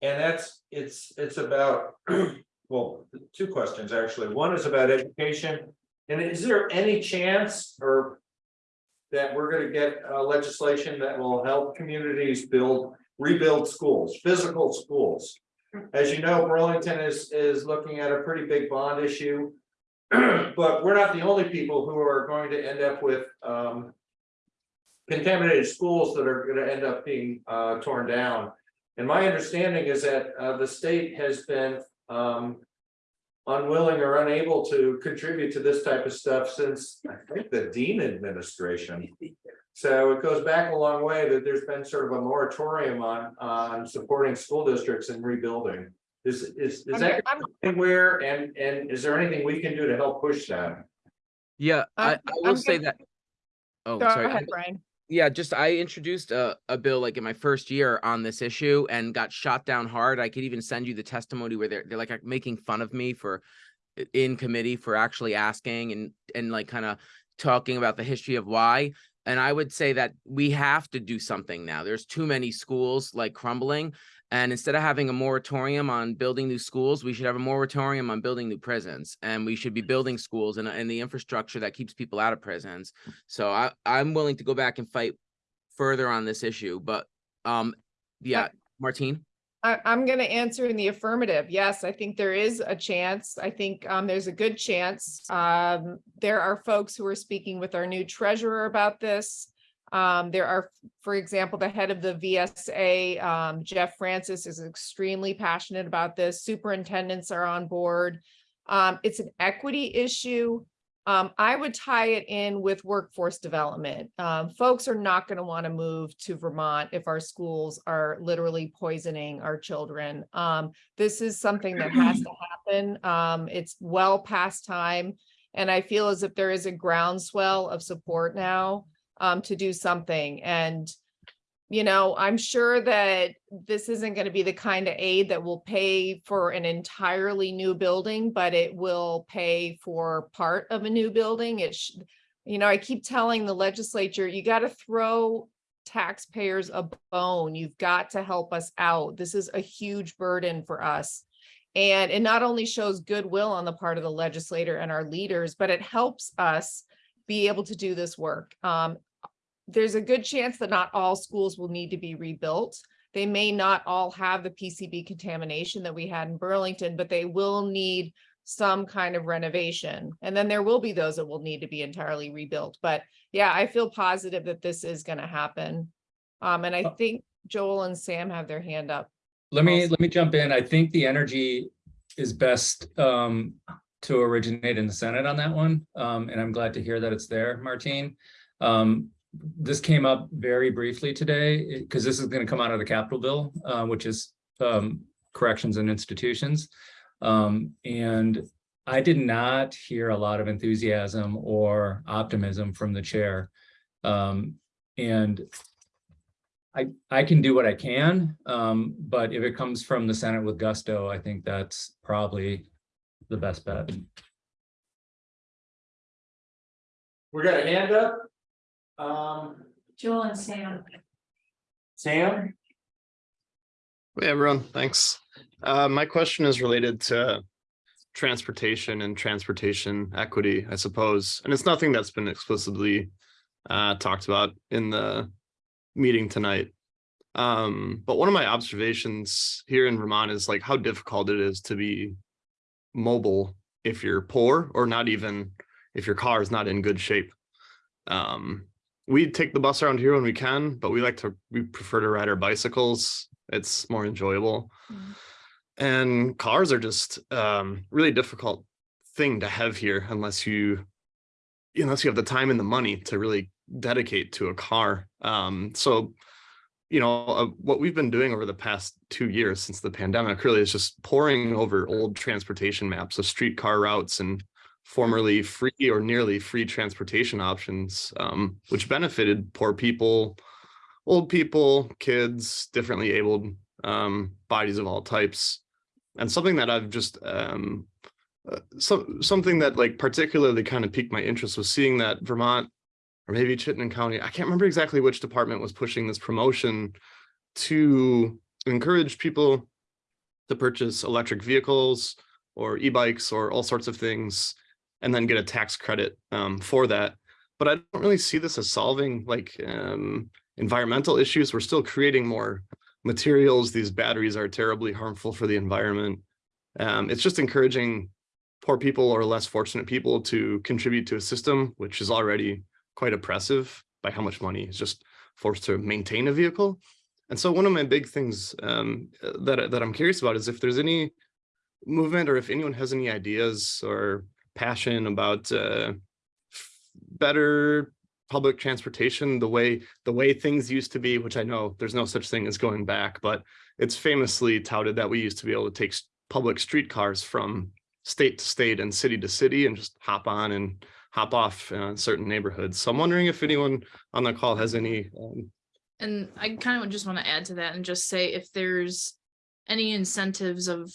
And that's, it's, it's about, well, two questions, actually. One is about education. And is there any chance or that we're gonna get uh, legislation that will help communities build, rebuild schools, physical schools? As you know, Burlington is, is looking at a pretty big bond issue. But we're not the only people who are going to end up with, um, contaminated schools that are gonna end up being uh torn down. And my understanding is that uh the state has been um. Unwilling or unable to contribute to this type of stuff since, I think, the Dean administration. So it goes back a long way that there's been sort of a moratorium on on supporting school districts and rebuilding. Is is is I'm- that I'm- anywhere and and is there anything we can do to help push that? Yeah, I, uh, I'm- will I'm say gonna- that. Oh, Go sorry. ahead, Brian. Yeah, just I introduced a, a bill like in my first year on this issue and got shot down hard. I could even send you the testimony where they're they're like making fun of me for in committee for actually asking and and like kind of talking about the history of why. And I would say that we have to do something now. There's too many schools like crumbling. And instead of having a moratorium on building new schools, we should have a moratorium on building new prisons. And we should be building schools and, and the infrastructure that keeps people out of prisons. So I, I'm willing to go back and fight further on this issue, but, um, yeah, Martine? I, I'm gonna answer in the affirmative. Yes, I think there is a chance. I think, um, there's a good chance. Um, there are folks who are speaking with our new treasurer about this. Um, there are, for example, the head of the VSA, um, Jeff Francis is extremely passionate about this. Superintendents are on board. Um, it's an equity issue. Um, I would tie it in with workforce development. Um, folks are not going to want to move to Vermont if our schools are literally poisoning our children. Um, this is something that has to happen. It's well past time. And I feel as if there is a groundswell of support now um, to do something. And you know, I'm sure that this isn't going to be the kind of aid that will pay for an entirely new building, but it will pay for part of a new building. It you know, I keep telling the legislature, you got to throw taxpayers a bone. You've got to help us out. This is a huge burden for us. And it not only shows goodwill on the part of the legislator and our leaders, but it helps us be able to do this work. Um, there's a good chance that not all schools will need to be rebuilt. They may not all have the PCB contamination that we had in Burlington, but they will need some kind of renovation. And then there will be those that will need to be entirely rebuilt. But yeah, I feel positive that this is gonna happen. Um, and I Uh, think Joel and Sam have their hand up. Let me, Also- let me jump in. I think the energy is best um to originate in the Senate on that one. Um, and I'm glad to hear that it's there, Martine. Um, this came up very briefly today, because this is gonna come out of the capital bill, uh, which is um corrections and institutions. Um, and I did not hear a lot of enthusiasm or optimism from the chair. Um, and I, I can do what I can, um, but if it comes from the Senate with gusto, I think that's probably the best bet. We got a hand up. Um, Joel and Sam. Sam? Hey, everyone, thanks. Uh, my question is related to transportation and transportation equity, I suppose, and it's nothing that's been explicitly uh, talked about in the meeting tonight. Um, but one of my observations here in Vermont is like how difficult it is to be mobile if you're poor or not even if your car is not in good shape. Um, we take the bus around here when we can, but we like to, we prefer to ride our bicycles. It's more enjoyable. And cars are just um really difficult thing to have here unless you unless you have the time and the money to really dedicate to a car. Um, so you know, uh, what we've been doing over the past two years since the pandemic really is just poring over old transportation maps of streetcar routes and formerly free or nearly free transportation options, um, which benefited poor people, old people, kids, differently abled um, bodies of all types. And something that I've just um, uh, so something that like particularly kind of piqued my interest was seeing that Vermont or maybe Chittenden County, I can't remember exactly which department was pushing this promotion to encourage people to purchase electric vehicles or e-bikes or all sorts of things and then get a tax credit um, for that. But I don't really see this as solving like um, environmental issues. We're still creating more materials. These batteries are terribly harmful for the environment. Um, it's just encouraging poor people or less fortunate people to contribute to a system which is already quite oppressive by how much money is just forced to maintain a vehicle. And so one of my big things um, that, that I'm curious about is if there's any movement or if anyone has any ideas or passion about uh, better public transportation, the way the way things used to be, which I know there's no such thing as going back, but it's famously touted that we used to be able to take public streetcars from state to state and city to city and just hop on and hop off uh, in certain neighborhoods. So I'm wondering if anyone on the call has any. Um, And I kind of just want to add to that and just say if there's any incentives of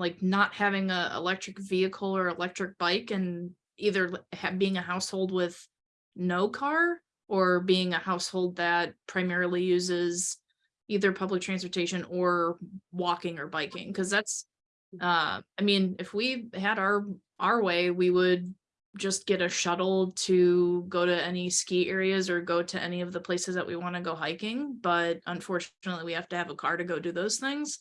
like not having a electric vehicle or electric bike and either being a household with no car or being a household that primarily uses either public transportation or walking or biking, because that's uh, I mean, if we had our our way, we would just get a shuttle to go to any ski areas or go to any of the places that we want to go hiking. But unfortunately, we have to have a car to go do those things.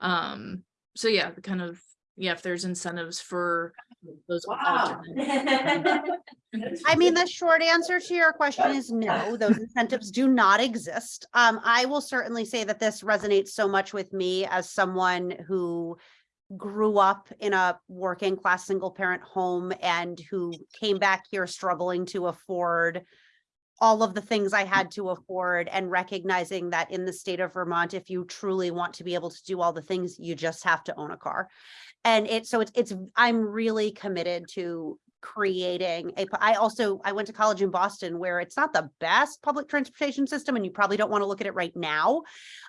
Um, so yeah, the kind of, yeah, if there's incentives for those. Wow. I mean, the short answer to your question is no, those incentives do not exist. Um, I will certainly say that this resonates so much with me as someone who grew up in a working class single parent home and who came back here struggling to afford all of the things I mm. had to afford and recognizing that in the state of Vermont, if you truly want to be able to do all the things, you just have to own a car. And it, so it's, it's, I'm really committed to creating a, I also, I went to college in Boston where it's not the best public transportation system and you probably don't want to look at it right now.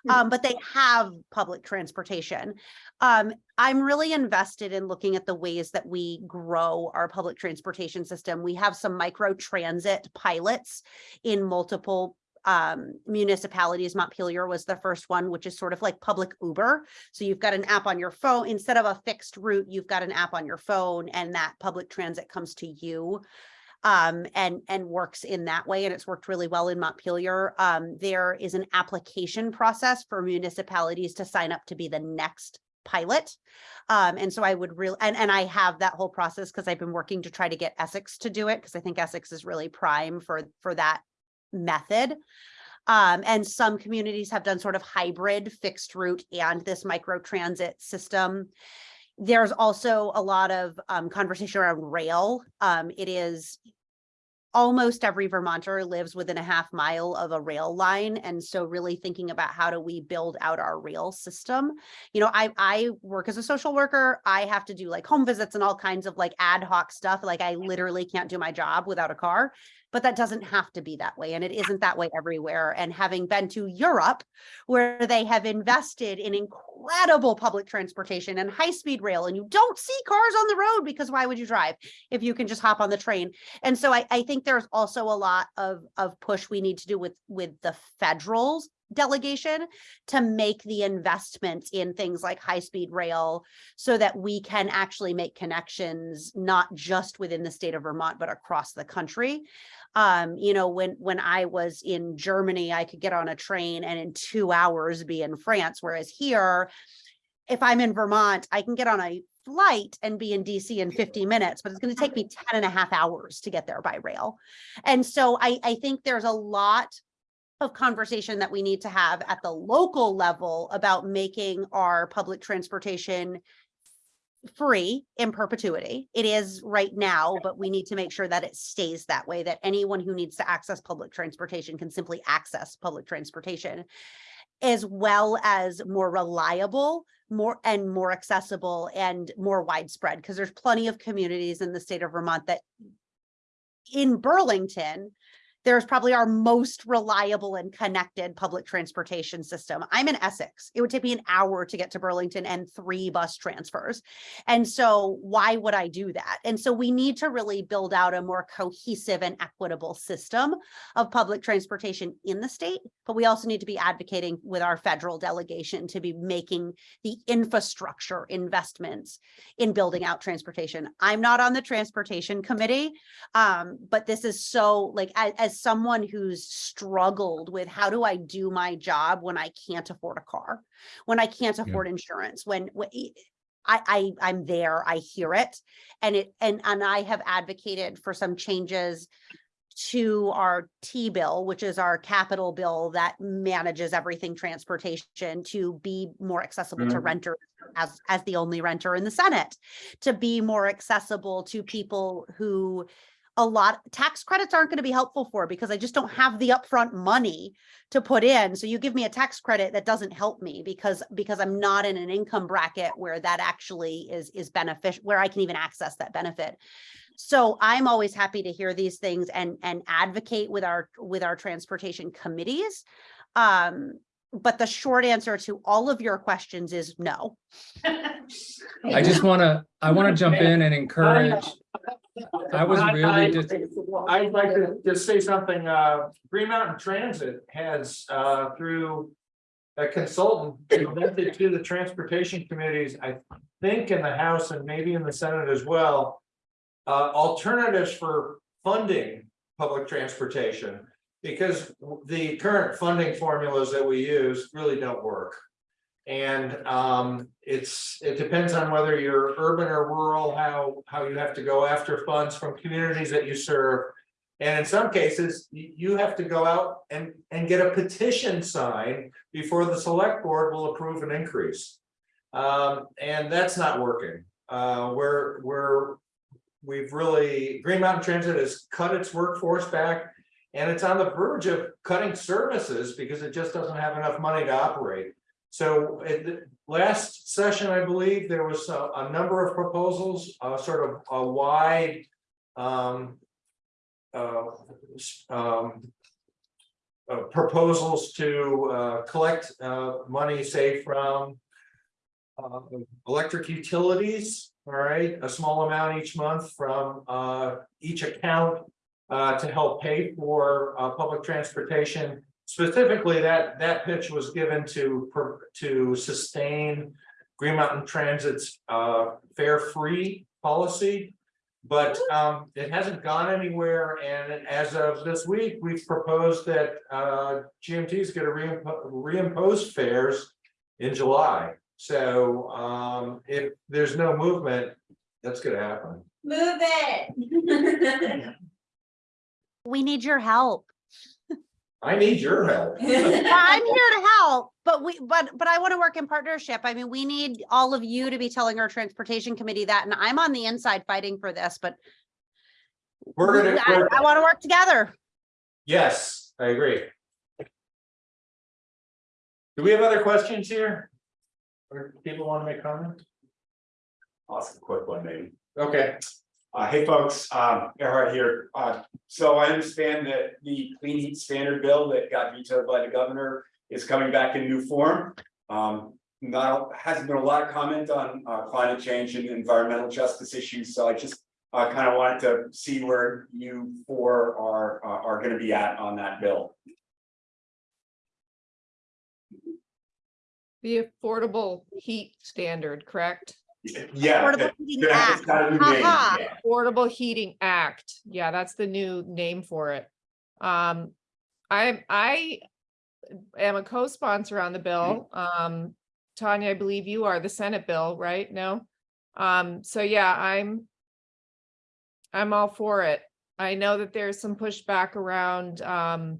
Um, but they have public transportation. Um, I'm really invested in looking at the ways that we grow our public transportation system. We have some micro transit pilots in multiple um municipalities montpelier was the first one which is sort of like public uber so you've got an app on your phone instead of a fixed route you've got an app on your phone and that public transit comes to you um and and works in that way and it's worked really well in montpelier um there is an application process for municipalities to sign up to be the next pilot. Um, and so I would really, and, and I have that whole process because I've been working to try to get Essex to do it because I think Essex is really prime for, for that method. Um, and some communities have done sort of hybrid fixed route and this micro transit system. There's also a lot of um, conversation around rail. Um, it is almost every Vermonter lives within a half mile of a rail line. And so really thinking about how do we build out our rail system? You know, I, I work as a social worker. I have to do like home visits and all kinds of like ad hoc stuff. Like I literally can't do my job without a car, but that doesn't have to be that way. And it isn't that way everywhere. And having been to Europe, where they have invested in incredible public transportation and high-speed rail, and you don't see cars on the road because why would you drive if you can just hop on the train? And so I, I think there's also a lot of, of push we need to do with, with the federals delegation to make the investments in things like high-speed rail so that we can actually make connections, not just within the state of Vermont, but across the country. Um, you know, when, when I was in Germany, I could get on a train and in two hours be in France, whereas here, if I'm in Vermont, I can get on a flight and be in DC in 50 minutes, but it's going to take me 10 and a half hours to get there by rail. And so I, I think there's a lot of conversation that we need to have at the local level about making our public transportation free in perpetuity. It is right now, but we need to make sure that it stays that way, that anyone who needs to access public transportation can simply access public transportation as well as more reliable, more and more accessible and more widespread, because there's plenty of communities in the state of Vermont that in Burlington, there's probably our most reliable and connected public transportation system. I'm in Essex. It would take me an hour to get to Burlington and three bus transfers. And so why would I do that? And so we need to really build out a more cohesive and equitable system of public transportation in the state, but we also need to be advocating with our federal delegation to be making the infrastructure investments in building out transportation. I'm not on the transportation committee, um, but this is so like as, as someone who's struggled with how do I do my job when I can't afford a car, when I can't afford insurance, when, when I, I, I'm there, I hear it. And it, and, and I have advocated for some changes to our T-bill, which is our capital bill that manages everything transportation to be more accessible to Mhm. renters as, as the only renter in the Senate, to be more accessible to people who a lot, tax credits aren't going to be helpful for because I just don't have the upfront money to put in. So you give me a tax credit that doesn't help me because, because I'm not in an income bracket where that actually is, is beneficial, where I can even access that benefit. So I'm always happy to hear these things and, and advocate with our, with our transportation committees. Um, but the short answer to all of your questions is no. I just wanna, I wanna jump in and encourage. I was I- really just, I'd like to just say something, uh, Green Mountain Transit has, uh, through. A consultant presented to the transportation committees, I think in the House and maybe in the Senate as well. Uh, alternatives for funding public transportation. Because the current funding formulas that we use really don't work. And um, it's, it depends on whether you're urban or rural, how, how you have to go after funds from communities that you serve. And in some cases, you, have to go out and, and get a petition signed before the select board will approve an increase. Um, and that's not working. Uh, we're, we're, we've really, Green Mountain Transit has cut its workforce back. And it's on the verge of cutting services because it just doesn't have enough money to operate. So at the last session, I believe, there was a, a number of proposals, uh, sort of a wide. Um. Uh, um. uh, proposals to, uh, collect, uh, money, say from. Uh, electric utilities, all right, a small amount each month from, each account. To help pay for, public transportation. Specifically, that, that pitch was given to, per- to sustain Green Mountain Transit's, uh, fare-free policy. But, um, it hasn't gone anywhere, and as of this week, we've proposed that, uh, GMT is gonna reimpo- reimpose fares in July. So, um, if there's no movement, that's gonna happen. Move it. We need your help. I need your help. I'm here to help, but we, but, but I want to work in partnership. I mean, we need all of you to be telling our transportation committee that, and I'm on the inside fighting for this, but We're gonna, I, we're- I want to work together. yes, I agree. Do we have other questions here? Or people want to make comments? Awesome, quick one, maybe. Okay, Uh, hey, folks, um, Erhard here. Uh, so I understand that the clean heat standard bill that got vetoed by the governor is coming back in new form. Um, not, hasn't been a lot of comment on, uh, climate change and environmental justice issues, so I just uh, kind of wanted to see where you four are, are, are gonna be at on that bill. The affordable heat standard, correct? Yeah. Affordable that- Heating that- Act. it's got a new name, Ha-ha. yeah. Affordable Heating Act. Yeah, that's the new name for it. Um, I, I am a co-sponsor on the bill. Um, Tanya, I believe you are the Senate bill, right? No? Um, so yeah, I'm I'm all for it. I know that there's some pushback around, um,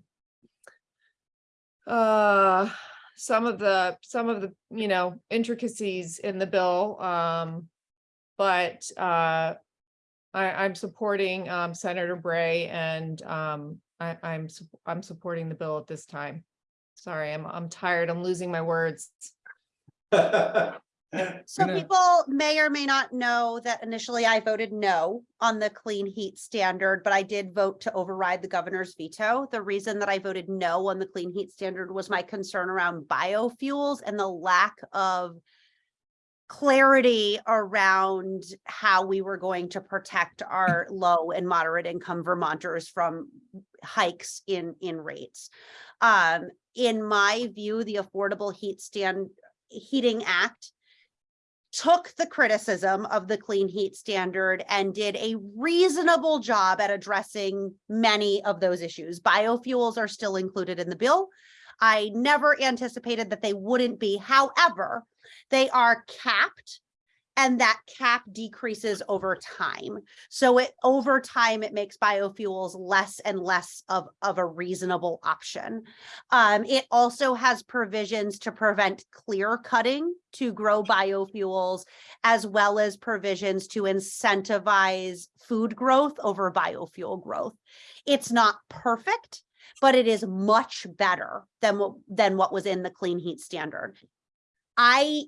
uh, some of the, some of the, you know, intricacies in the bill. Um, but, uh, I, I'm supporting, um, Senator Bray and, um, I, I'm, I'm supporting the bill at this time. Sorry, I'm, I'm tired. I'm losing my words. So Gonna- people may or may not know that initially I voted no on the clean heat standard, but I did vote to override the governor's veto. The reason that I voted no on the clean heat standard was my concern around biofuels and the lack of clarity around how we were going to protect our low and moderate income Vermonters from hikes in, in rates. Um, in my view, the Affordable Heat Stand, Heating Act took the criticism of the clean heat standard and did a reasonable job at addressing many of those issues. Biofuels are still included in the bill. I never anticipated that they wouldn't be. However, they are capped and that cap decreases over time. So it over time, it makes biofuels less and less of, of a reasonable option. Um, it also has provisions to prevent clear cutting to grow biofuels, as well as provisions to incentivize food growth over biofuel growth. It's not perfect, but it is much better than what, than what was in the clean heat standard. I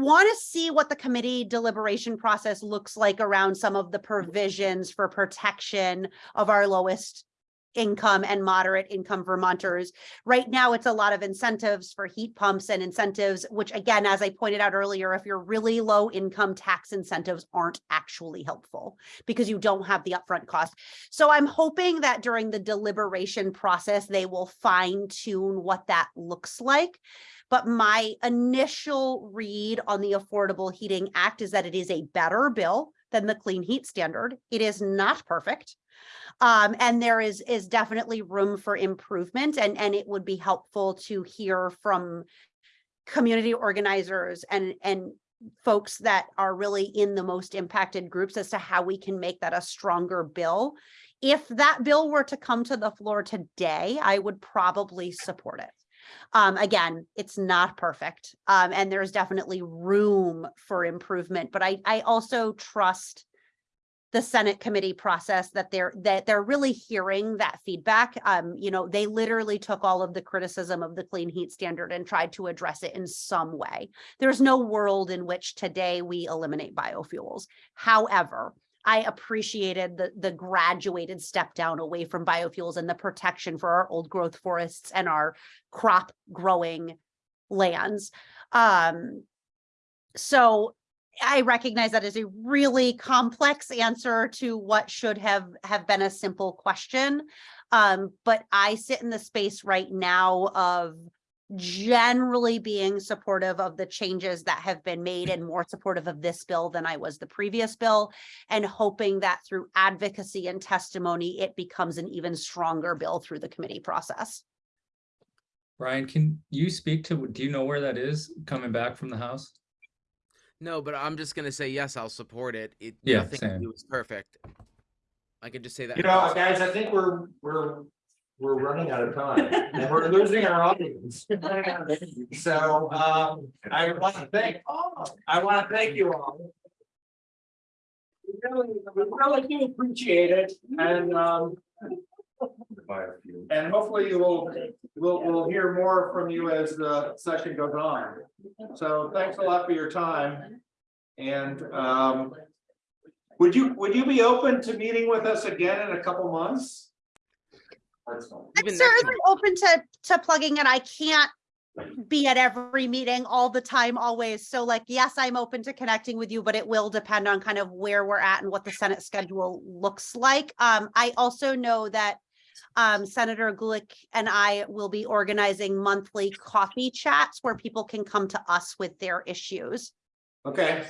want to see what the committee deliberation process looks like around some of the provisions for protection of our lowest income and moderate income Vermonters. Right now, it's a lot of incentives for heat pumps and incentives, which again, as I pointed out earlier, if you're really low income, tax incentives aren't actually helpful because you don't have the upfront cost. So I'm hoping that during the deliberation process, they will fine tune what that looks like. But my initial read on the Affordable Heating Act is that it is a better bill than the clean heat standard. It is not perfect. Um, and there is, is definitely room for improvement and, and it would be helpful to hear from community organizers and, and folks that are really in the most impacted groups as to how we can make that a stronger bill. If that bill were to come to the floor today, I would probably support it. Um, again, it's not perfect. Um, and there's definitely room for improvement, but I, I also trust the Senate committee process that they're, that they're really hearing that feedback. Um, you know, they literally took all of the criticism of the clean heat standard and tried to address it in some way. There's no world in which today we eliminate biofuels. However, I appreciated the, the graduated step down away from biofuels and the protection for our old growth forests and our crop growing lands. Um, so I recognize that is a really complex answer to what should have, have been a simple question. Um, but I sit in the space right now of generally being supportive of the changes that have been made and more supportive of this bill than I was the previous bill and hoping that through advocacy and testimony, it becomes an even stronger bill through the committee process. Brian, can you speak to, do you know where that is coming back from the house? No, but I'm just gonna say, yes, I'll support it. It, Yeah, nothing same. you do is perfect. I could just say that. You know, guys, I think we're, we're, we're running out of time and we're losing our audience. So, um, I want to thank, all. I want to thank you all. We Really, we really do appreciate it and, um, and hopefully you will, we'll, we'll hear more from you as the session goes on. So thanks a lot for your time. And, um, would you, would you be open to meeting with us again in a couple months? I'm Even next certainly open to, to plugging it. I can't be at every meeting all the time, always. So like, yes, I'm open to connecting with you, but it will depend on kind of where we're at and what the Senate schedule looks like. Um, I also know that um, Senator Gulick and I will be organizing monthly coffee chats where people can come to us with their issues. Okay,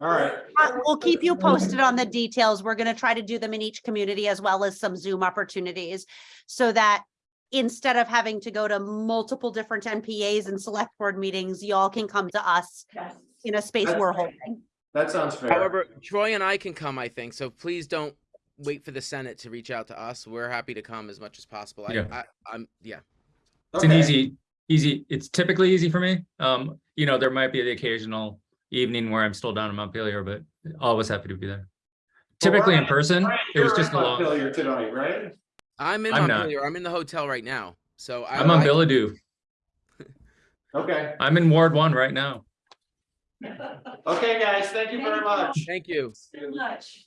all right. Uh, We'll keep you posted on the details. We're gonna try to do them in each community as well as some Zoom opportunities. So that instead of having to go to multiple different NPAs and select board meetings, y'all can come to us in a space we're holding. That sounds fair. However, Troy and I can come, I think, so please don't wait for the Senate to reach out to us. We're happy to come as much as possible. I, Yeah. I, I'm, yeah. It's an easy, easy, it's typically easy for me. Um, you know, there might be the occasional evening where I'm still down in Montpelier, but always happy to be there. Typically in person, Brian, it was just in a long, Montpelier Tonight, right? I'm in I'm not. Montpelier. I'm in the hotel right now. So I, I'm on I- Bilodeau. Okay, I'm in Ward One right now. okay, guys, thank you very much. Thank you. Very much.